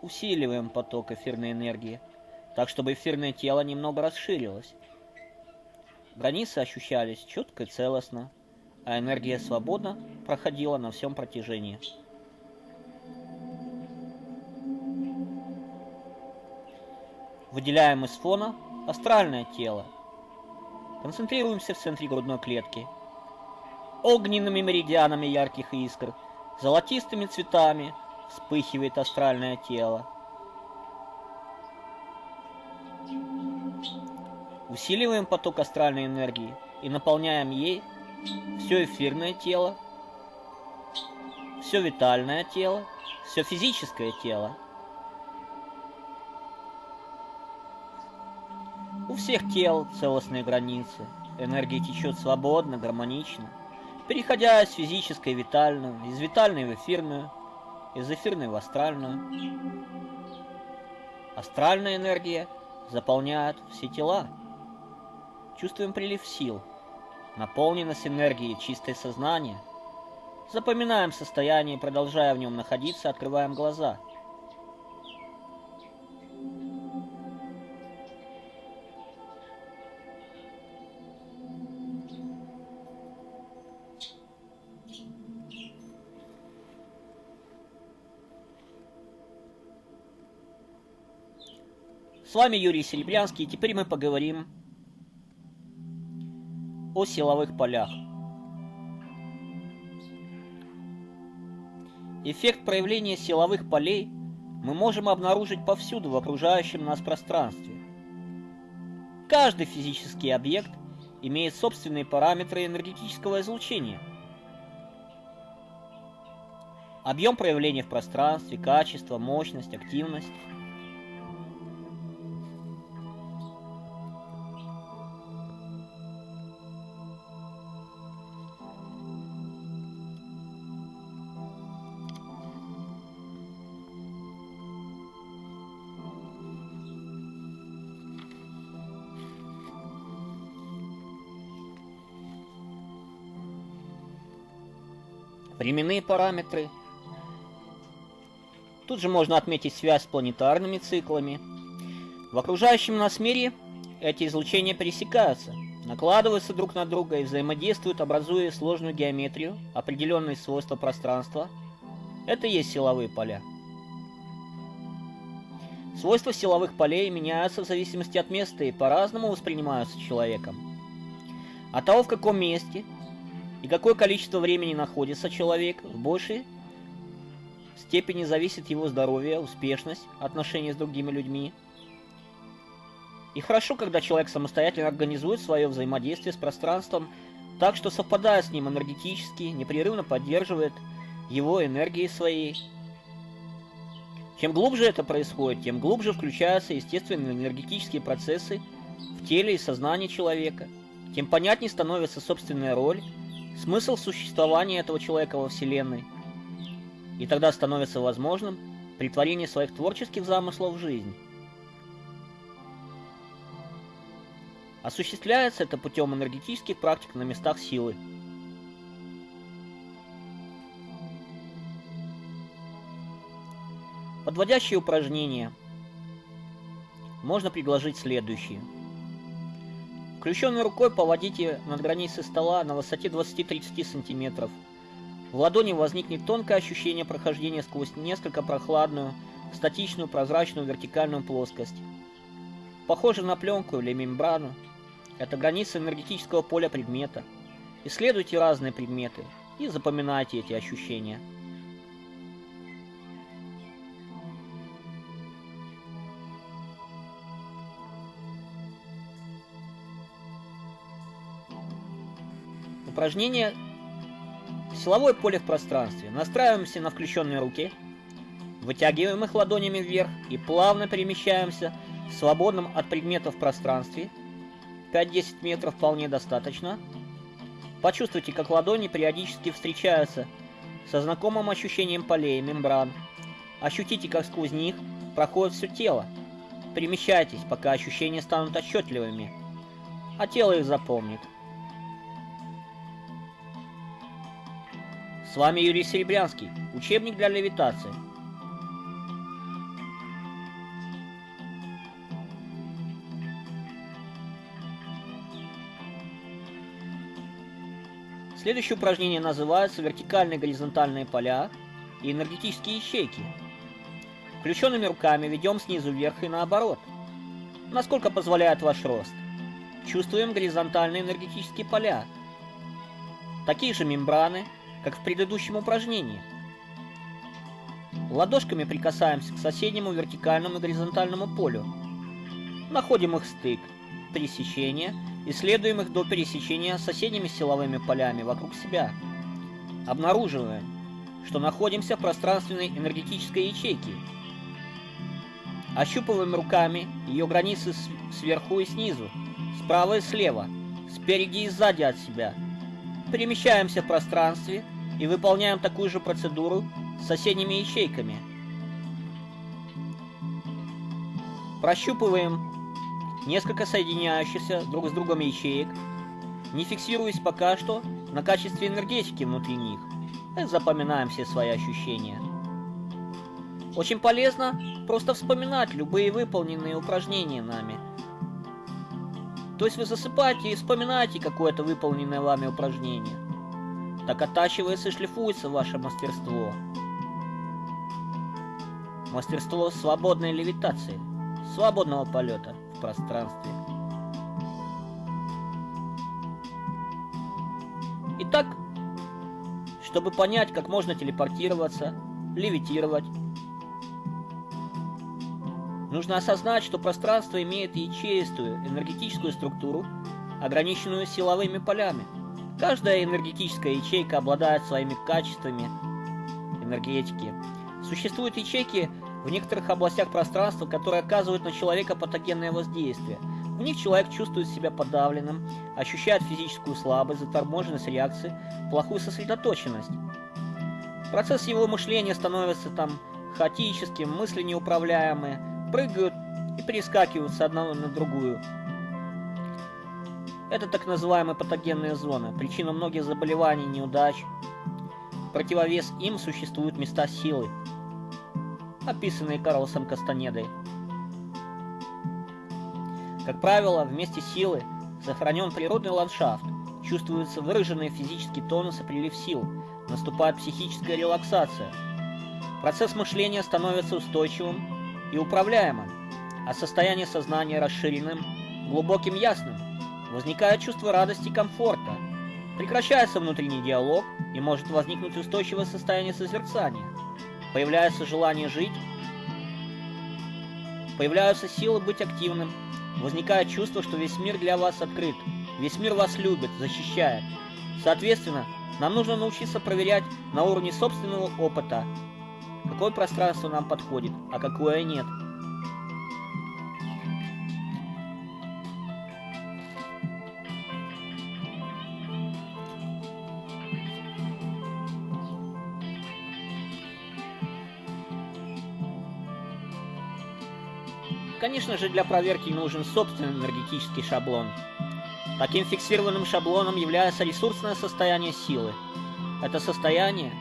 Усиливаем поток эфирной энергии, так чтобы эфирное тело немного расширилось. Границы ощущались четко и целостно, а энергия свободно проходила на всем протяжении. Выделяем из фона астральное тело. Концентрируемся в центре грудной клетки. Огненными меридианами ярких искр, золотистыми цветами вспыхивает астральное тело. Усиливаем поток астральной энергии и наполняем ей все эфирное тело, все витальное тело, все физическое тело. У всех тел целостные границы. Энергия течет свободно, гармонично, переходя из физической в витальную, из витальной в эфирную, из эфирной в астральную. Астральная энергия заполняет все тела. Чувствуем прилив сил, наполненность энергией, чистое сознание. Запоминаем состояние, продолжая в нем находиться, открываем глаза. С вами Юрий Серебрянский, и теперь мы поговорим силовых полях. Эффект проявления силовых полей мы можем обнаружить повсюду в окружающем нас пространстве. Каждый физический объект имеет собственные параметры энергетического излучения. Объем проявления в пространстве, качество, мощность, активность – временные параметры. Тут же можно отметить связь с планетарными циклами. В окружающем нас мире эти излучения пересекаются, накладываются друг на друга и взаимодействуют, образуя сложную геометрию, определенные свойства пространства. Это и есть силовые поля. Свойства силовых полей меняются в зависимости от места и по-разному воспринимаются человеком. От того, в каком месте и какое количество времени находится человек, в большей степени зависит его здоровье, успешность, отношения с другими людьми. И хорошо, когда человек самостоятельно организует свое взаимодействие с пространством так, что совпадая с ним энергетически, непрерывно поддерживает его энергией своей. Чем глубже это происходит, тем глубже включаются естественные энергетические процессы в теле и сознании человека, тем понятнее становится собственная роль смысл существования этого человека во Вселенной. И тогда становится возможным притворение своих творческих замыслов в жизнь. Осуществляется это путем энергетических практик на местах силы. Подводящие упражнения можно предложить следующие – Включенной рукой поводите над границей стола на высоте 20-30 см. В ладони возникнет тонкое ощущение прохождения сквозь несколько прохладную, статичную, прозрачную вертикальную плоскость. Похоже на пленку или мембрану. Это граница энергетического поля предмета. Исследуйте разные предметы и запоминайте эти ощущения. Упражнение Силовое поле в пространстве. Настраиваемся на включенные руки. Вытягиваем их ладонями вверх и плавно перемещаемся в свободном от предметов пространстве. 5-10 метров вполне достаточно. Почувствуйте, как ладони периодически встречаются со знакомым ощущением полей, мембран. Ощутите, как сквозь них проходит все тело. Перемещайтесь, пока ощущения станут отчетливыми, а тело их запомнит. С вами Юрий Серебрянский. Учебник для левитации. Следующее упражнение называется вертикальные горизонтальные поля и энергетические ячейки. Включенными руками ведем снизу вверх и наоборот. Насколько позволяет ваш рост. Чувствуем горизонтальные энергетические поля. Такие же мембраны, как в предыдущем упражнении. Ладошками прикасаемся к соседнему вертикальному и горизонтальному полю. Находим их стык, пересечение, исследуем их до пересечения с соседними силовыми полями вокруг себя. Обнаруживаем, что находимся в пространственной энергетической ячейке. Ощупываем руками ее границы сверху и снизу, справа и слева, спереди и сзади от себя. Перемещаемся в пространстве – и выполняем такую же процедуру с соседними ячейками. Прощупываем несколько соединяющихся друг с другом ячеек, не фиксируясь пока что на качестве энергетики внутри них. И запоминаем все свои ощущения. Очень полезно просто вспоминать любые выполненные упражнения нами. То есть вы засыпаете и вспоминаете какое-то выполненное вами упражнение так оттачивается и шлифуется ваше мастерство. Мастерство свободной левитации, свободного полета в пространстве. Итак, чтобы понять, как можно телепортироваться, левитировать, Нужно осознать, что пространство имеет ячеистую энергетическую структуру, ограниченную силовыми полями. Каждая энергетическая ячейка обладает своими качествами энергетики. Существуют ячейки в некоторых областях пространства, которые оказывают на человека патогенное воздействие. В них человек чувствует себя подавленным, ощущает физическую слабость, заторможенность реакции, плохую сосредоточенность. Процесс его мышления становится там хаотическим, мысли неуправляемые, прыгают и перескакивают с одного на другую. Это так называемые патогенные зоны, причина многих заболеваний, неудач. Противовес им существуют места силы, описанные Карлосом Кастанедой. Как правило, вместе силы сохранен природный ландшафт, чувствуется выраженный физический тонус и прилив сил, наступает психическая релаксация. Процесс мышления становится устойчивым и управляемым, а состояние сознания расширенным, глубоким ясным. Возникает чувство радости и комфорта. Прекращается внутренний диалог и может возникнуть устойчивое состояние созерцания. Появляется желание жить, появляются силы быть активным, возникает чувство, что весь мир для вас открыт, весь мир вас любит, защищает. Соответственно, нам нужно научиться проверять на уровне собственного опыта, какое пространство нам подходит, а какое нет. Конечно же, для проверки нужен собственный энергетический шаблон. Таким фиксированным шаблоном является ресурсное состояние силы. Это состояние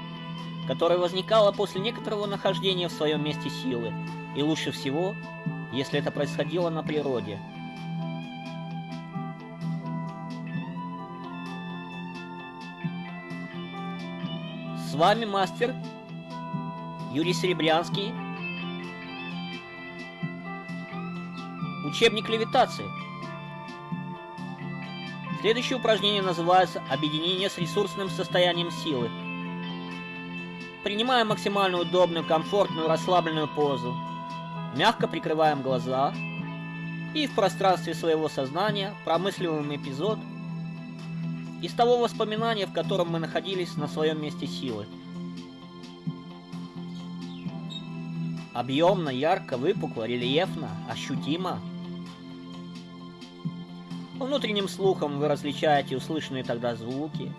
которое возникало после некоторого нахождения в своем месте силы, и лучше всего, если это происходило на природе. С вами мастер Юрий Серебрянский. Учебник левитации. Следующее упражнение называется «Объединение с ресурсным состоянием силы». Принимаем максимально удобную, комфортную, расслабленную позу. Мягко прикрываем глаза. И в пространстве своего сознания промысливаем эпизод из того воспоминания, в котором мы находились на своем месте силы. Объемно, ярко, выпукло, рельефно, ощутимо. Внутренним слухом вы различаете услышанные тогда звуки,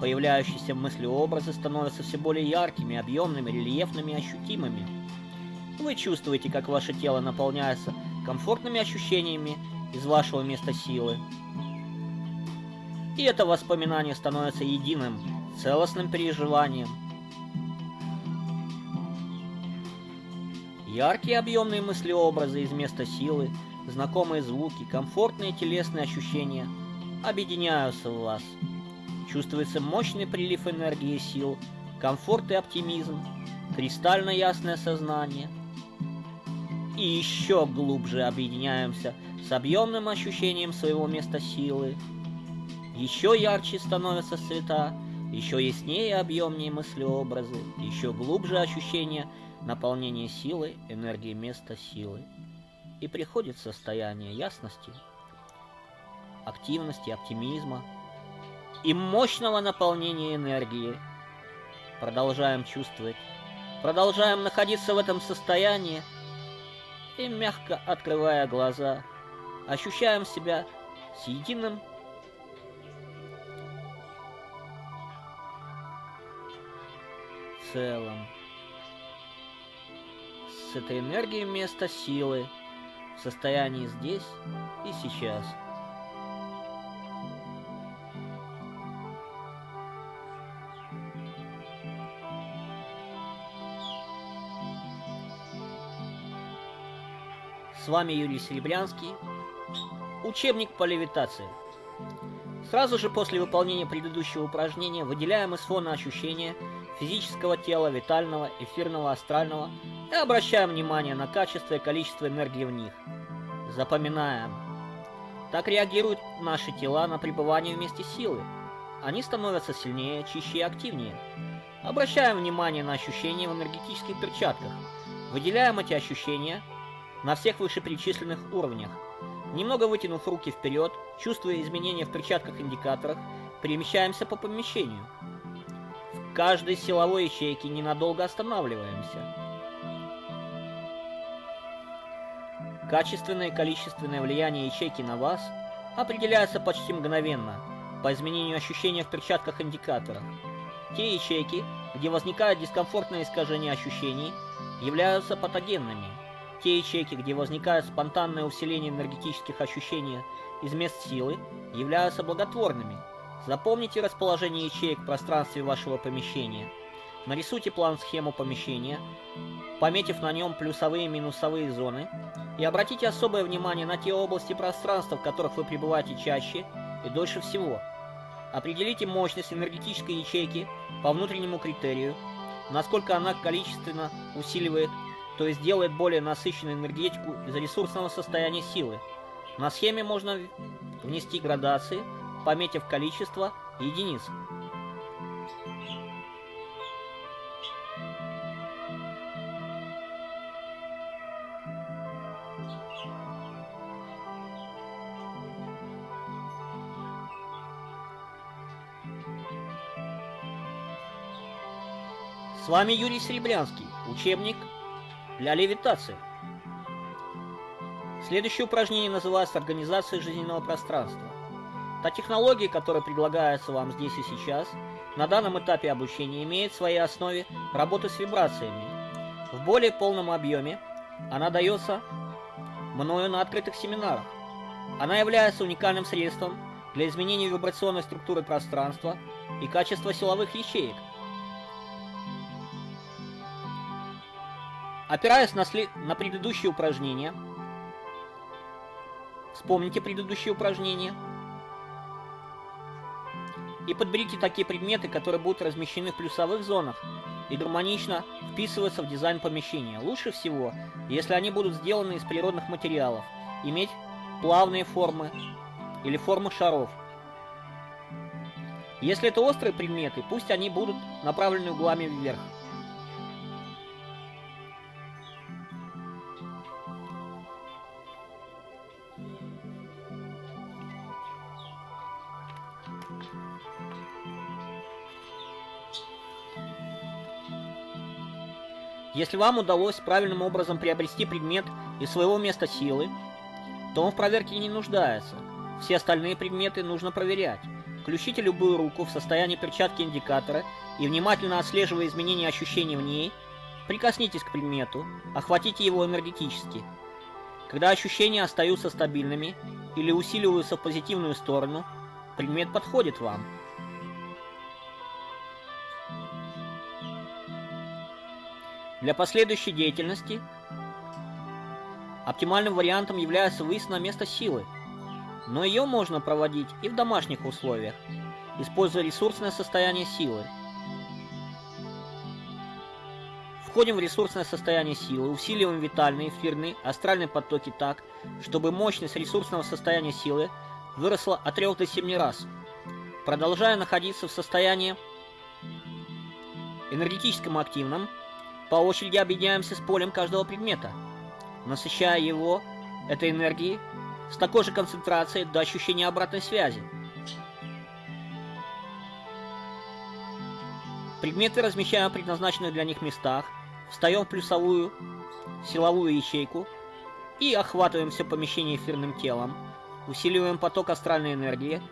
Появляющиеся в мысли образы становятся все более яркими, объемными, рельефными, ощутимыми. Вы чувствуете, как ваше тело наполняется комфортными ощущениями из вашего места силы. И это воспоминание становится единым, целостным переживанием. Яркие объемные мысли-образы из места силы, знакомые звуки, комфортные телесные ощущения объединяются в вас – Чувствуется мощный прилив энергии и сил, комфорт и оптимизм, кристально ясное сознание. И еще глубже объединяемся с объемным ощущением своего места силы. Еще ярче становятся цвета, еще яснее и объемнее мыслеобразы, еще глубже ощущение наполнения силы, энергии места силы. И приходит состояние ясности, активности, оптимизма, и мощного наполнения энергии. Продолжаем чувствовать, продолжаем находиться в этом состоянии и, мягко открывая глаза, ощущаем себя с единым целым. С этой энергией вместо силы в состоянии здесь и сейчас – С вами Юрий Серебрянский. Учебник по левитации. Сразу же после выполнения предыдущего упражнения выделяем из фона ощущения физического тела, витального, эфирного, астрального и обращаем внимание на качество и количество энергии в них. Запоминаем. Так реагируют наши тела на пребывание вместе силы. Они становятся сильнее, чище и активнее. Обращаем внимание на ощущения в энергетических перчатках. Выделяем эти ощущения – на всех вышеперечисленных уровнях. Немного вытянув руки вперед, чувствуя изменения в перчатках-индикаторах, перемещаемся по помещению. Каждой силовой ячейке ненадолго останавливаемся. Качественное и количественное влияние ячейки на вас определяется почти мгновенно по изменению ощущения в перчатках-индикаторах. Те ячейки, где возникает дискомфортное искажение ощущений, являются патогенными. Те ячейки, где возникает спонтанное усиление энергетических ощущений из мест силы, являются благотворными. Запомните расположение ячеек в пространстве вашего помещения. Нарисуйте план-схему помещения, пометив на нем плюсовые и минусовые зоны, и обратите особое внимание на те области пространства, в которых вы пребываете чаще и дольше всего. Определите мощность энергетической ячейки по внутреннему критерию, насколько она количественно усиливает, то есть делает более насыщенную энергетику из ресурсного состояния силы. На схеме можно внести градации, пометив количество единиц. С вами Юрий Серебрянский, учебник для левитации. Следующее упражнение называется «Организация жизненного пространства». Та технология, которая предлагается вам здесь и сейчас, на данном этапе обучения имеет в своей основе работу с вибрациями. В более полном объеме она дается мною на открытых семинарах. Она является уникальным средством для изменения вибрационной структуры пространства и качества силовых ячеек, Опираясь на, след... на предыдущее упражнение, вспомните предыдущее упражнение, и подберите такие предметы, которые будут размещены в плюсовых зонах и гармонично вписываться в дизайн помещения. Лучше всего, если они будут сделаны из природных материалов, иметь плавные формы или формы шаров. Если это острые предметы, пусть они будут направлены углами вверх. Если вам удалось правильным образом приобрести предмет из своего места силы, то он в проверке не нуждается. Все остальные предметы нужно проверять. Включите любую руку в состоянии перчатки индикатора и, внимательно отслеживая изменения ощущений в ней, прикоснитесь к предмету, охватите его энергетически. Когда ощущения остаются стабильными или усиливаются в позитивную сторону, предмет подходит вам. Для последующей деятельности оптимальным вариантом является выезд на место силы, но ее можно проводить и в домашних условиях, используя ресурсное состояние силы. Входим в ресурсное состояние силы, усиливаем витальные, эфирные, астральные потоки так, чтобы мощность ресурсного состояния силы выросла от 3 до 7 раз. Продолжая находиться в состоянии энергетическом активном, по очереди объединяемся с полем каждого предмета, насыщая его этой энергией с такой же концентрацией до ощущения обратной связи. Предметы размещаем в предназначенных для них местах, встаем в плюсовую силовую ячейку и охватываем все помещение эфирным телом, усиливаем поток астральной энергии,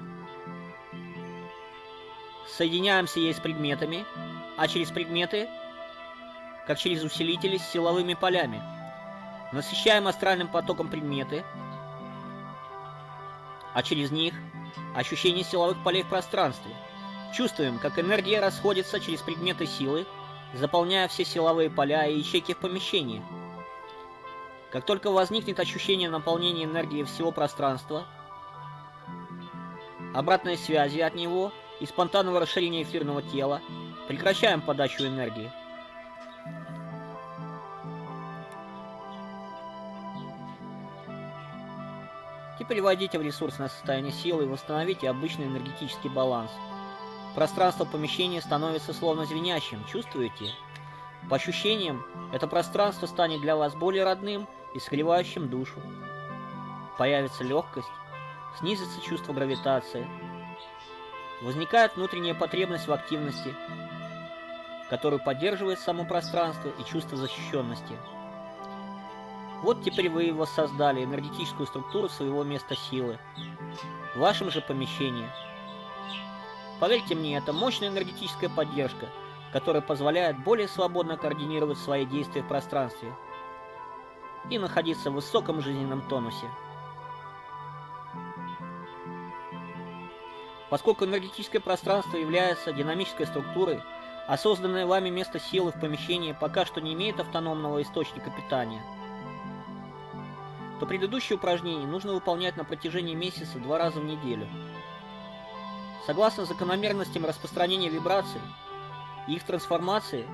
соединяемся ей с предметами, а через предметы как через усилители с силовыми полями. Насыщаем астральным потоком предметы, а через них ощущение силовых полей в пространстве. Чувствуем, как энергия расходится через предметы силы, заполняя все силовые поля и ячейки в помещении. Как только возникнет ощущение наполнения энергии всего пространства, обратной связи от него и спонтанного расширения эфирного тела, прекращаем подачу энергии. Теперь войдите в ресурсное состояние силы и восстановите обычный энергетический баланс. Пространство помещения становится словно звенящим, чувствуете? По ощущениям, это пространство станет для вас более родным и согревающим душу. Появится легкость, снизится чувство гравитации. Возникает внутренняя потребность в активности, которую поддерживает само пространство и чувство защищенности. Вот теперь вы воссоздали энергетическую структуру своего места силы в вашем же помещении. Поверьте мне, это мощная энергетическая поддержка, которая позволяет более свободно координировать свои действия в пространстве и находиться в высоком жизненном тонусе. Поскольку энергетическое пространство является динамической структурой, а созданное вами место силы в помещении пока что не имеет автономного источника питания, то предыдущее упражнение нужно выполнять на протяжении месяца два раза в неделю. Согласно закономерностям распространения вибраций и их трансформации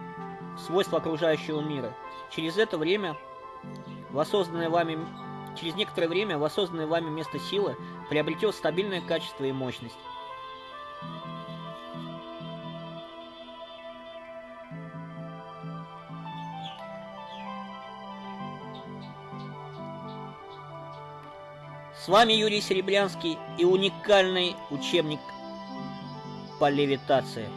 в свойства окружающего мира, через это время воссозданное вами через некоторое время воссозданное вами место силы приобретет стабильное качество и мощность. С вами Юрий Серебрянский и уникальный учебник по левитации.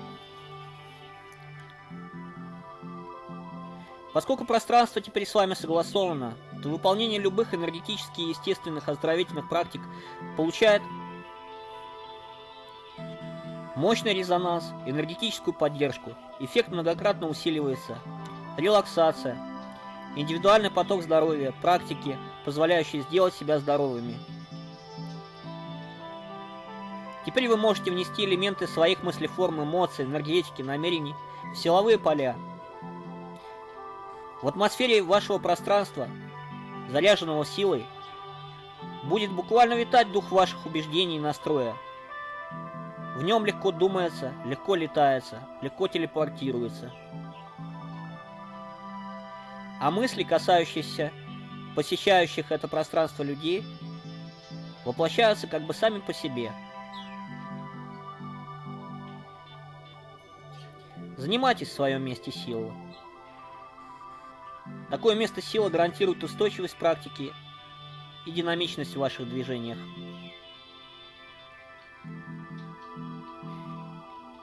Поскольку пространство теперь с вами согласовано, то выполнение любых энергетических и естественных оздоровительных практик получает мощный резонанс, энергетическую поддержку, эффект многократно усиливается, релаксация, индивидуальный поток здоровья, практики, позволяющие сделать себя здоровыми – Теперь вы можете внести элементы своих мыслеформ, эмоций, энергетики, намерений в силовые поля. В атмосфере вашего пространства, заряженного силой, будет буквально витать дух ваших убеждений и настроя. В нем легко думается, легко летается, легко телепортируется. А мысли, касающиеся посещающих это пространство людей, воплощаются как бы сами по себе – Занимайтесь в своем месте силы. Такое место силы гарантирует устойчивость практики и динамичность в ваших движениях.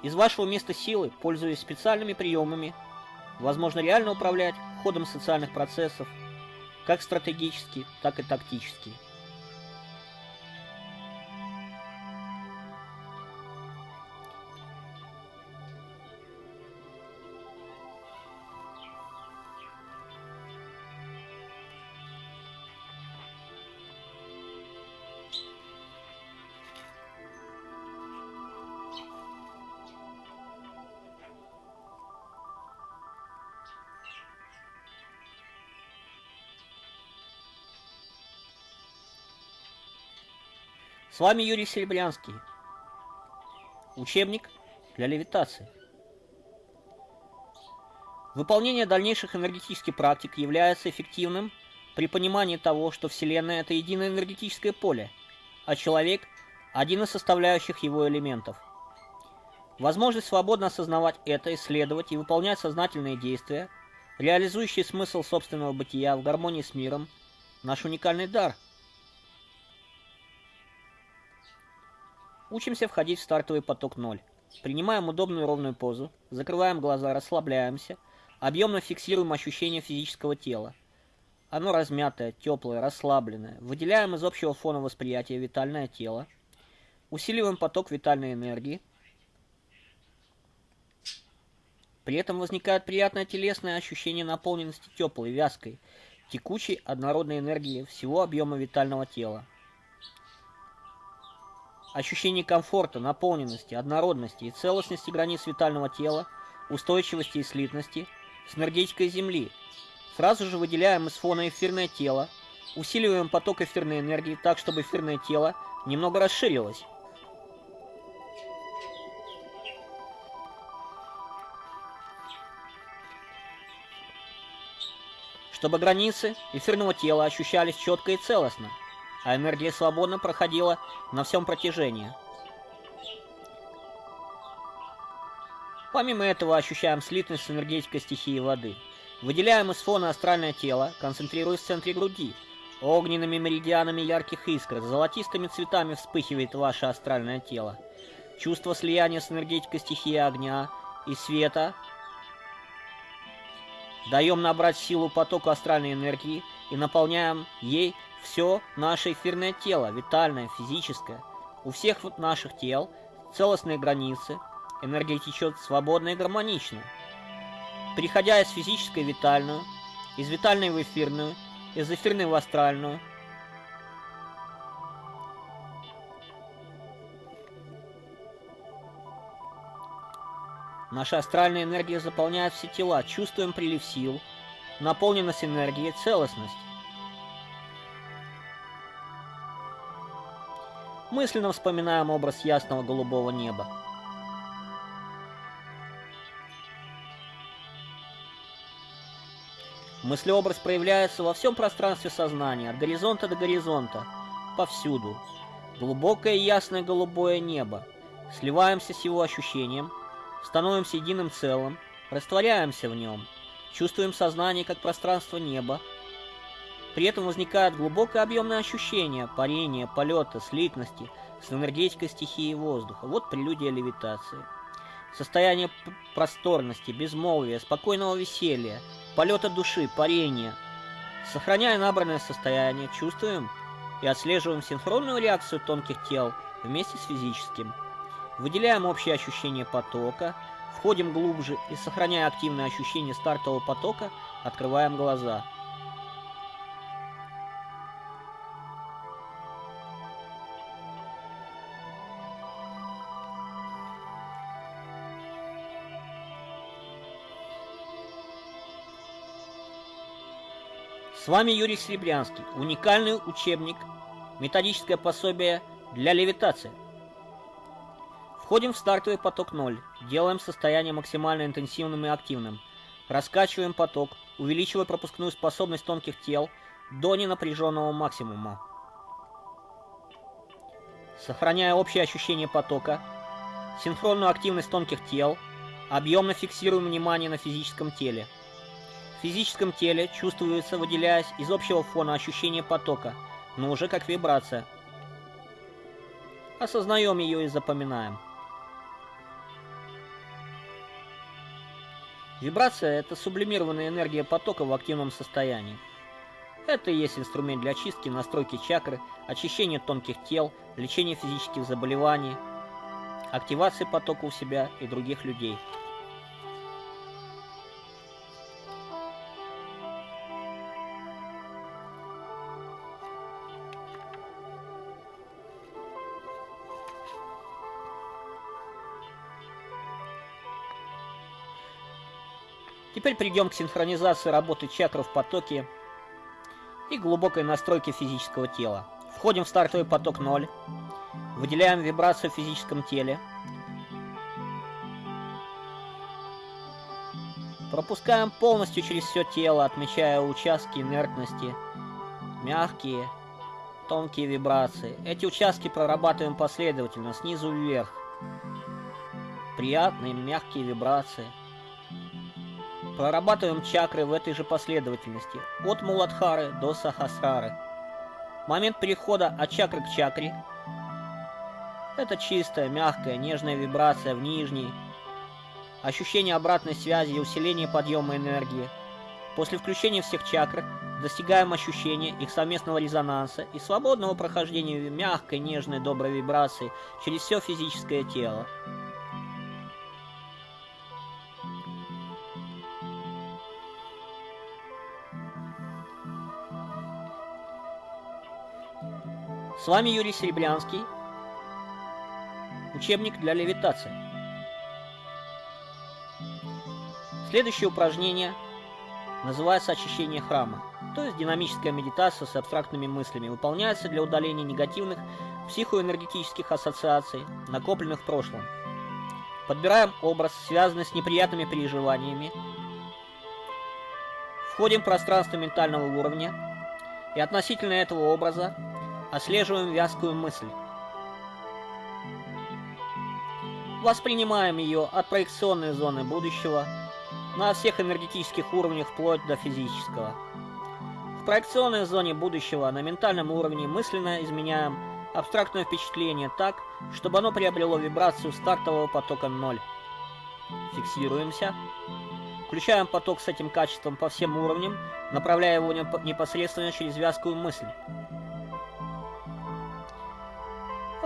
Из вашего места силы, пользуясь специальными приемами, возможно реально управлять ходом социальных процессов, как стратегически, так и тактически. Вами Юрий Серебрянский. Учебник для левитации. Выполнение дальнейших энергетических практик является эффективным при понимании того, что Вселенная – это единое энергетическое поле, а человек – один из составляющих его элементов. Возможность свободно осознавать это, исследовать и выполнять сознательные действия, реализующие смысл собственного бытия в гармонии с миром – наш уникальный дар – Учимся входить в стартовый поток 0. Принимаем удобную ровную позу, закрываем глаза, расслабляемся, объемно фиксируем ощущение физического тела. Оно размятое, теплое, расслабленное. Выделяем из общего фона восприятия витальное тело. Усиливаем поток витальной энергии. При этом возникает приятное телесное ощущение наполненности теплой, вязкой, текучей, однородной энергии всего объема витального тела. Ощущение комфорта, наполненности, однородности и целостности границ витального тела, устойчивости и слитности с энергетикой Земли. Сразу же выделяем из фона эфирное тело, усиливаем поток эфирной энергии так, чтобы эфирное тело немного расширилось. Чтобы границы эфирного тела ощущались четко и целостно – а энергия свободно проходила на всем протяжении. Помимо этого ощущаем слитность с энергетикой стихии воды. Выделяем из фона астральное тело, концентрируясь в центре груди. Огненными меридианами ярких искр, золотистыми цветами вспыхивает ваше астральное тело. Чувство слияния с энергетикой стихии огня и света. Даем набрать силу потоку астральной энергии и наполняем ей все наше эфирное тело, витальное, физическое. У всех наших тел целостные границы, энергия течет свободно и гармонично. Переходя из физической в витальную, из витальной в эфирную, из эфирной в астральную. Наша астральная энергия заполняет все тела, чувствуем прилив сил, наполненность энергией, целостность. Мысленно вспоминаем образ ясного голубого неба. Мыслеобраз проявляется во всем пространстве сознания, от горизонта до горизонта, повсюду. Глубокое ясное голубое небо. Сливаемся с его ощущением, становимся единым целым, растворяемся в нем, чувствуем сознание как пространство неба. При этом возникает глубокое объемное ощущение парения, полета, слитности с энергетикой стихии воздуха. Вот прелюдия левитации. Состояние просторности, безмолвия, спокойного веселья – полета души, парения. Сохраняя набранное состояние, чувствуем и отслеживаем синхронную реакцию тонких тел вместе с физическим. Выделяем общее ощущение потока, входим глубже и, сохраняя активное ощущение стартового потока, открываем глаза – С вами Юрий Серебрянский. Уникальный учебник, методическое пособие для левитации. Входим в стартовый поток 0, делаем состояние максимально интенсивным и активным, раскачиваем поток, увеличивая пропускную способность тонких тел до ненапряженного максимума. Сохраняя общее ощущение потока, синхронную активность тонких тел, объемно фиксируем внимание на физическом теле – в физическом теле чувствуется, выделяясь из общего фона ощущение потока, но уже как вибрация. Осознаем ее и запоминаем. Вибрация – это сублимированная энергия потока в активном состоянии. Это и есть инструмент для очистки, настройки чакры, очищения тонких тел, лечения физических заболеваний, активации потока у себя и других людей – Теперь перейдем к синхронизации работы чакр в потоке и глубокой настройке физического тела. Входим в стартовый поток 0, выделяем вибрацию в физическом теле, пропускаем полностью через все тело, отмечая участки инертности, мягкие, тонкие вибрации. Эти участки прорабатываем последовательно, снизу вверх. Приятные, мягкие вибрации – Прорабатываем чакры в этой же последовательности, от Муладхары до Сахасрары. Момент перехода от чакры к чакре – это чистая, мягкая, нежная вибрация в нижней, ощущение обратной связи и усиление подъема энергии. После включения всех чакр достигаем ощущения их совместного резонанса и свободного прохождения мягкой, нежной, доброй вибрации через все физическое тело. С вами Юрий Серебрянский. Учебник для левитации. Следующее упражнение называется очищение храма, то есть динамическая медитация с абстрактными мыслями, выполняется для удаления негативных психоэнергетических ассоциаций, накопленных в прошлом. Подбираем образ, связанный с неприятными переживаниями, входим в пространство ментального уровня и относительно этого образа Отслеживаем вязкую мысль. Воспринимаем ее от проекционной зоны будущего на всех энергетических уровнях вплоть до физического. В проекционной зоне будущего на ментальном уровне мысленно изменяем абстрактное впечатление так, чтобы оно приобрело вибрацию стартового потока 0. Фиксируемся. Включаем поток с этим качеством по всем уровням, направляя его непосредственно через вязкую мысль.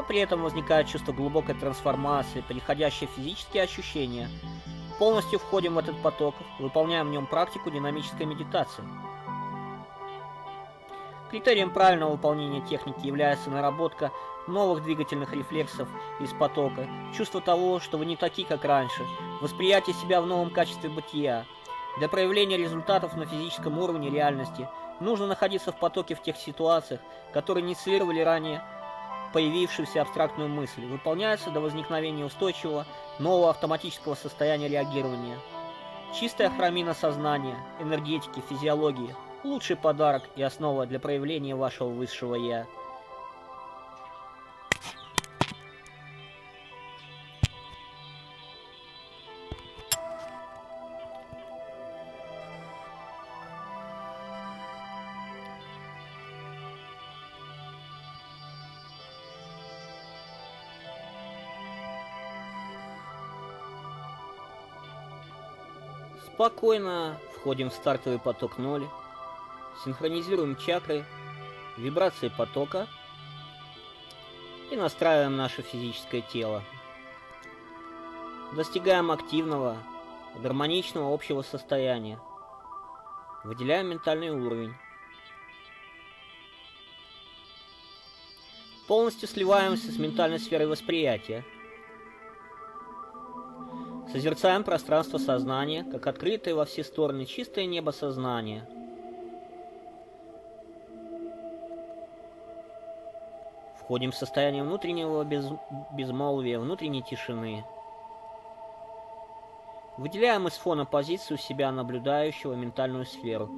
При этом возникает чувство глубокой трансформации, переходящее в физические ощущения. Полностью входим в этот поток, выполняем в нем практику динамической медитации. Критерием правильного выполнения техники является наработка новых двигательных рефлексов из потока, чувство того, что вы не такие, как раньше, восприятие себя в новом качестве бытия. Для проявления результатов на физическом уровне реальности нужно находиться в потоке в тех ситуациях, которые инициировали ранее появившуюся абстрактную мысль, выполняется до возникновения устойчивого нового автоматического состояния реагирования. Чистая хромина сознания, энергетики, физиологии – лучший подарок и основа для проявления вашего высшего «Я». Спокойно входим в стартовый поток ноль. Синхронизируем чакры, вибрации потока и настраиваем наше физическое тело. Достигаем активного, гармоничного общего состояния. Выделяем ментальный уровень. Полностью сливаемся с ментальной сферой восприятия. Созерцаем пространство сознания, как открытое во все стороны чистое небо сознания – Входим в состояние внутреннего без... безмолвия, внутренней тишины. Выделяем из фона позицию себя, наблюдающего ментальную сферу.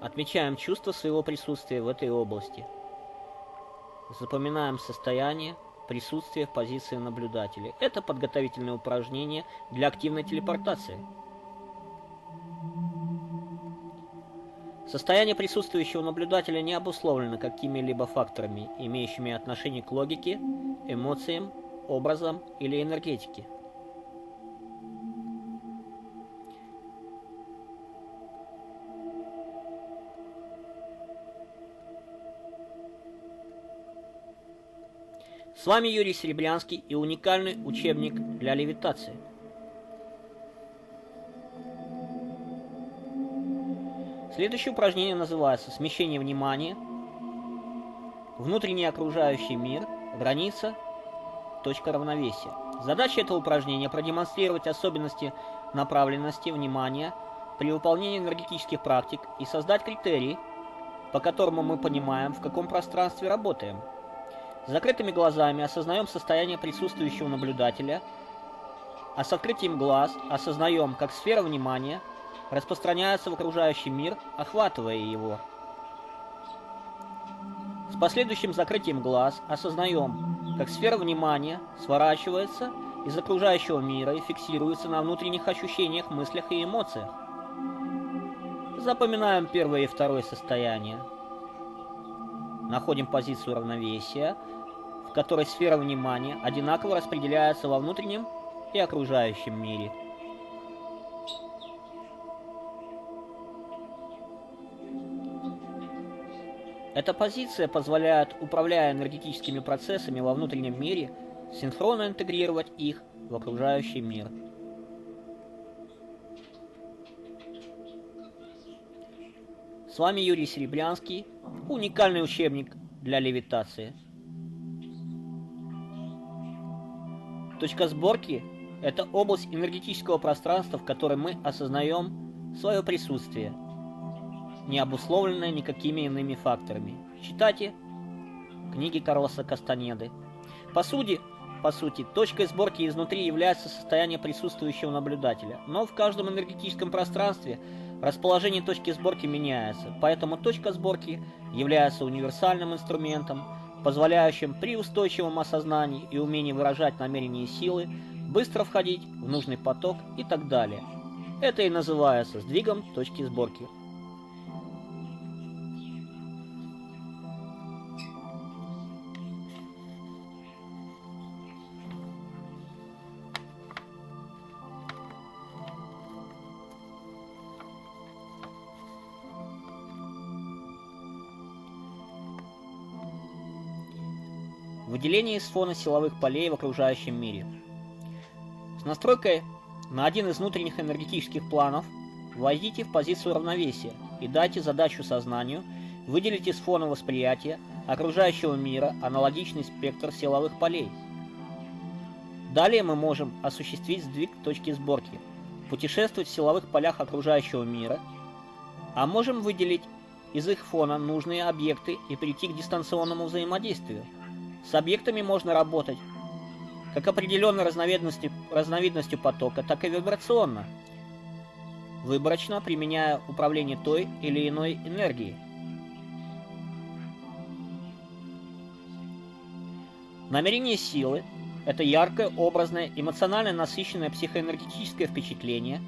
Отмечаем чувство своего присутствия в этой области. Запоминаем состояние присутствия в позиции наблюдателя. Это подготовительное упражнение для активной телепортации. Состояние присутствующего наблюдателя не обусловлено какими-либо факторами, имеющими отношение к логике, эмоциям, образам или энергетике. С вами Юрий Серебрянский и уникальный учебник для левитации – Следующее упражнение называется «Смещение внимания», «Внутренний окружающий мир», «Граница», «Точка равновесия». Задача этого упражнения – продемонстрировать особенности направленности внимания при выполнении энергетических практик и создать критерии, по которому мы понимаем, в каком пространстве работаем. С закрытыми глазами осознаем состояние присутствующего наблюдателя, а с открытием глаз осознаем, как сфера внимания – распространяется в окружающий мир, охватывая его. С последующим закрытием глаз осознаем, как сфера внимания сворачивается из окружающего мира и фиксируется на внутренних ощущениях, мыслях и эмоциях. Запоминаем первое и второе состояние. Находим позицию равновесия, в которой сфера внимания одинаково распределяется во внутреннем и окружающем мире. Эта позиция позволяет, управляя энергетическими процессами во внутреннем мире, синхронно интегрировать их в окружающий мир. Вами Юрий Серебрянский, уникальный учебник для левитации. Точка сборки – это область энергетического пространства, в которой мы осознаем свое присутствие – не обусловленное никакими иными факторами. Читайте книги Карлоса Кастанеды. По сути, по сути, точкой сборки изнутри является состояние присутствующего наблюдателя, но в каждом энергетическом пространстве расположение точки сборки меняется, поэтому точка сборки является универсальным инструментом позволяющим при устойчивом осознании и умении выражать намерения и силы быстро входить в нужный поток и так далее. Это и называется сдвигом точки сборки. Выделение из фона силовых полей в окружающем мире. С настройкой на один из внутренних энергетических планов войдите в позицию равновесия и дайте задачу сознанию выделить из фона восприятия окружающего мира аналогичный спектр силовых полей. Далее мы можем осуществить сдвиг точки сборки, путешествовать в силовых полях окружающего мира, а можем выделить из их фона нужные объекты и прийти к дистанционному взаимодействию – с объектами можно работать как определенной разновидностью, разновидностью потока, так и вибрационно, выборочно применяя управление той или иной энергией. Намерение силы – это яркое, образное, эмоционально насыщенное психоэнергетическое впечатление,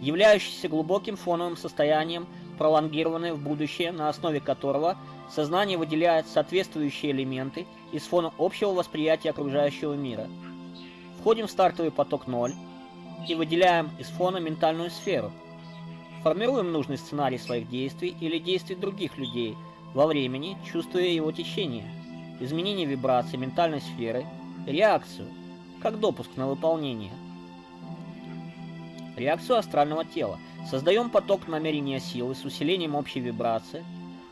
являющееся глубоким фоновым состоянием, пролонгированное в будущее, на основе которого сознание выделяет соответствующие элементы – из фона общего восприятия окружающего мира. Входим в стартовый поток 0 и выделяем из фона ментальную сферу. Формируем нужный сценарий своих действий или действий других людей во времени, чувствуя его течение, изменение вибрации ментальной сферы, реакцию, как допуск на выполнение. Реакцию астрального тела. Создаем поток намерения силы с усилением общей вибрации,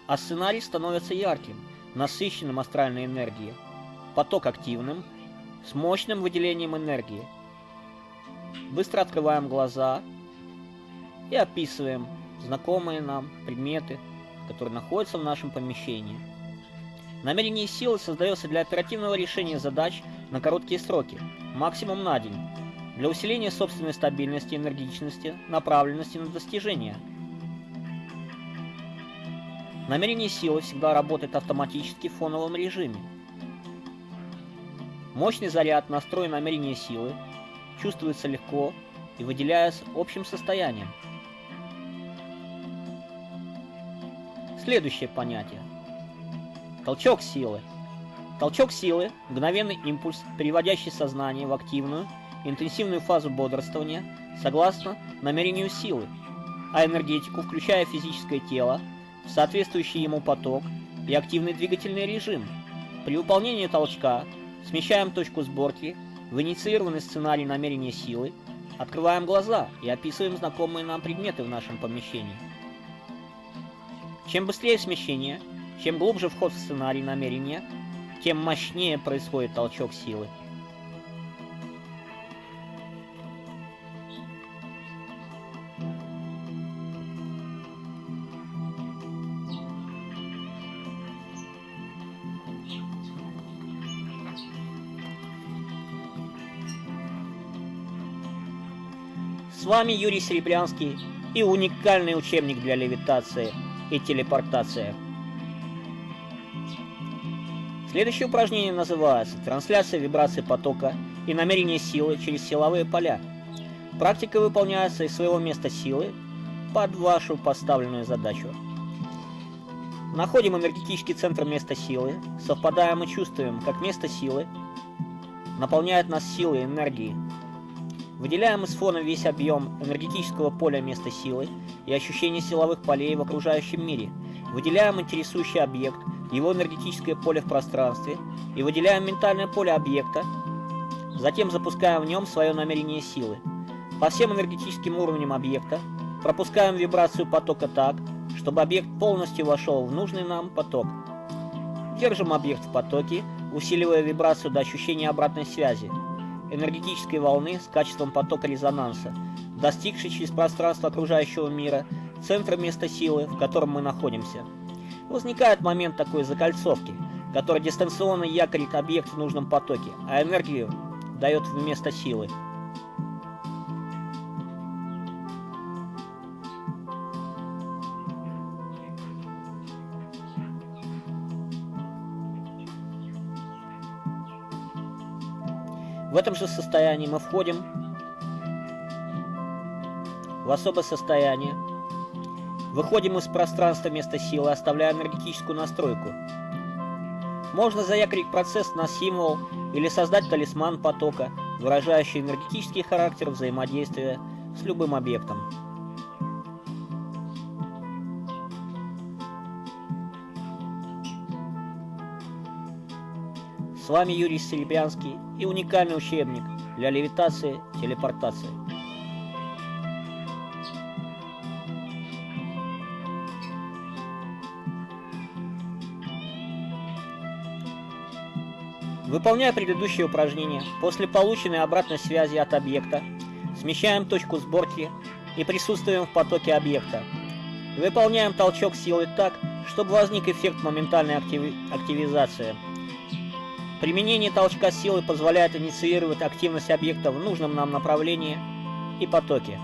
а сценарий становится ярким – насыщенным астральной энергией, поток активным, с мощным выделением энергии. Быстро открываем глаза и описываем знакомые нам предметы, которые находятся в нашем помещении. Намерение силы создается для оперативного решения задач на короткие сроки, максимум на день, для усиления собственной стабильности, энергичности, направленности на достижение – Намерение силы всегда работает автоматически в фоновом режиме. Мощный заряд настроен намерения силы, чувствуется легко и выделяется общим состоянием. Следующее понятие. Толчок силы. Толчок силы – мгновенный импульс, переводящий сознание в активную, интенсивную фазу бодрствования согласно намерению силы, а энергетику, включая физическое тело, соответствующий ему поток и активный двигательный режим. При выполнении толчка смещаем точку сборки в инициированный сценарий намерения силы, открываем глаза и описываем знакомые нам предметы в нашем помещении. Чем быстрее смещение, чем глубже вход в сценарий намерения, тем мощнее происходит толчок силы. С вами Юрий Серебрянский и уникальный учебник для левитации и телепортации. Следующее упражнение называется «Трансляция вибрации потока и намерение силы через силовые поля». Практика выполняется из своего места силы под вашу поставленную задачу. Находим энергетический центр места силы, совпадаем и чувствуем, как место силы наполняет нас силой и энергией, Выделяем из фона весь объем энергетического поля места силы и ощущение силовых полей в окружающем мире. Выделяем интересующий объект, его энергетическое поле в пространстве и выделяем ментальное поле объекта. Затем запускаем в нем свое намерение силы. По всем энергетическим уровням объекта пропускаем вибрацию потока так, чтобы объект полностью вошел в нужный нам поток. Держим объект в потоке, усиливая вибрацию до ощущения обратной связи энергетической волны с качеством потока резонанса, достигшей через пространство окружающего мира центра места силы, в котором мы находимся. Возникает момент такой закольцовки, который дистанционно якорит объект в нужном потоке, а энергию дает вместо силы. В этом же состоянии мы входим в особое состояние, выходим из пространства места силы, оставляя энергетическую настройку. Можно заякорить процесс на символ или создать талисман потока, выражающий энергетический характер взаимодействия с любым объектом. С вами Юрий Серебрянский и уникальный учебник для левитации, телепортации. Выполняя предыдущее упражнение, после полученной обратной связи от объекта, смещаем точку сборки и присутствуем в потоке объекта. Выполняем толчок силы так, чтобы возник эффект моментальной активи активизации. Применение толчка силы позволяет инициировать активность объекта в нужном нам направлении и потоке.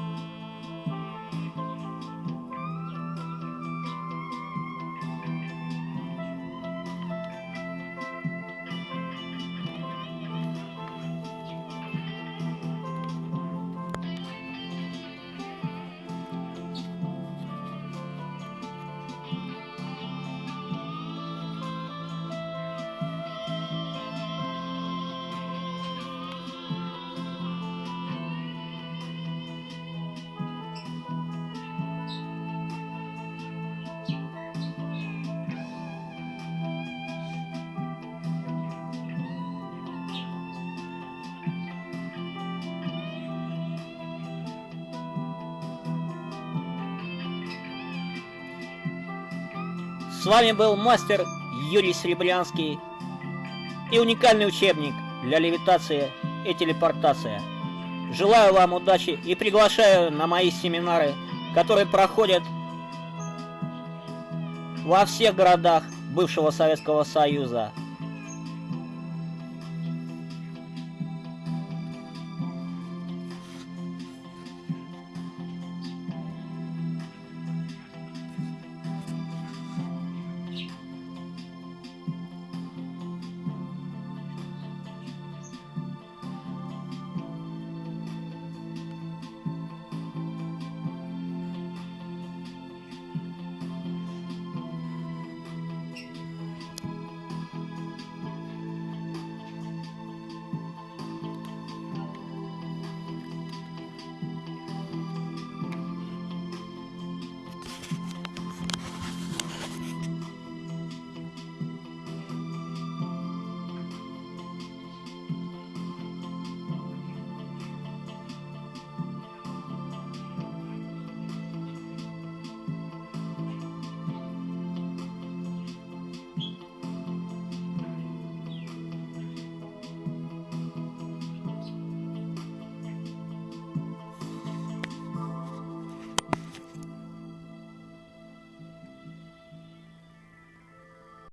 Вами был мастер Юрий Серебрянский и уникальный учебник для левитации и телепортации. Желаю вам удачи и приглашаю на мои семинары, которые проходят во всех городах бывшего Советского Союза.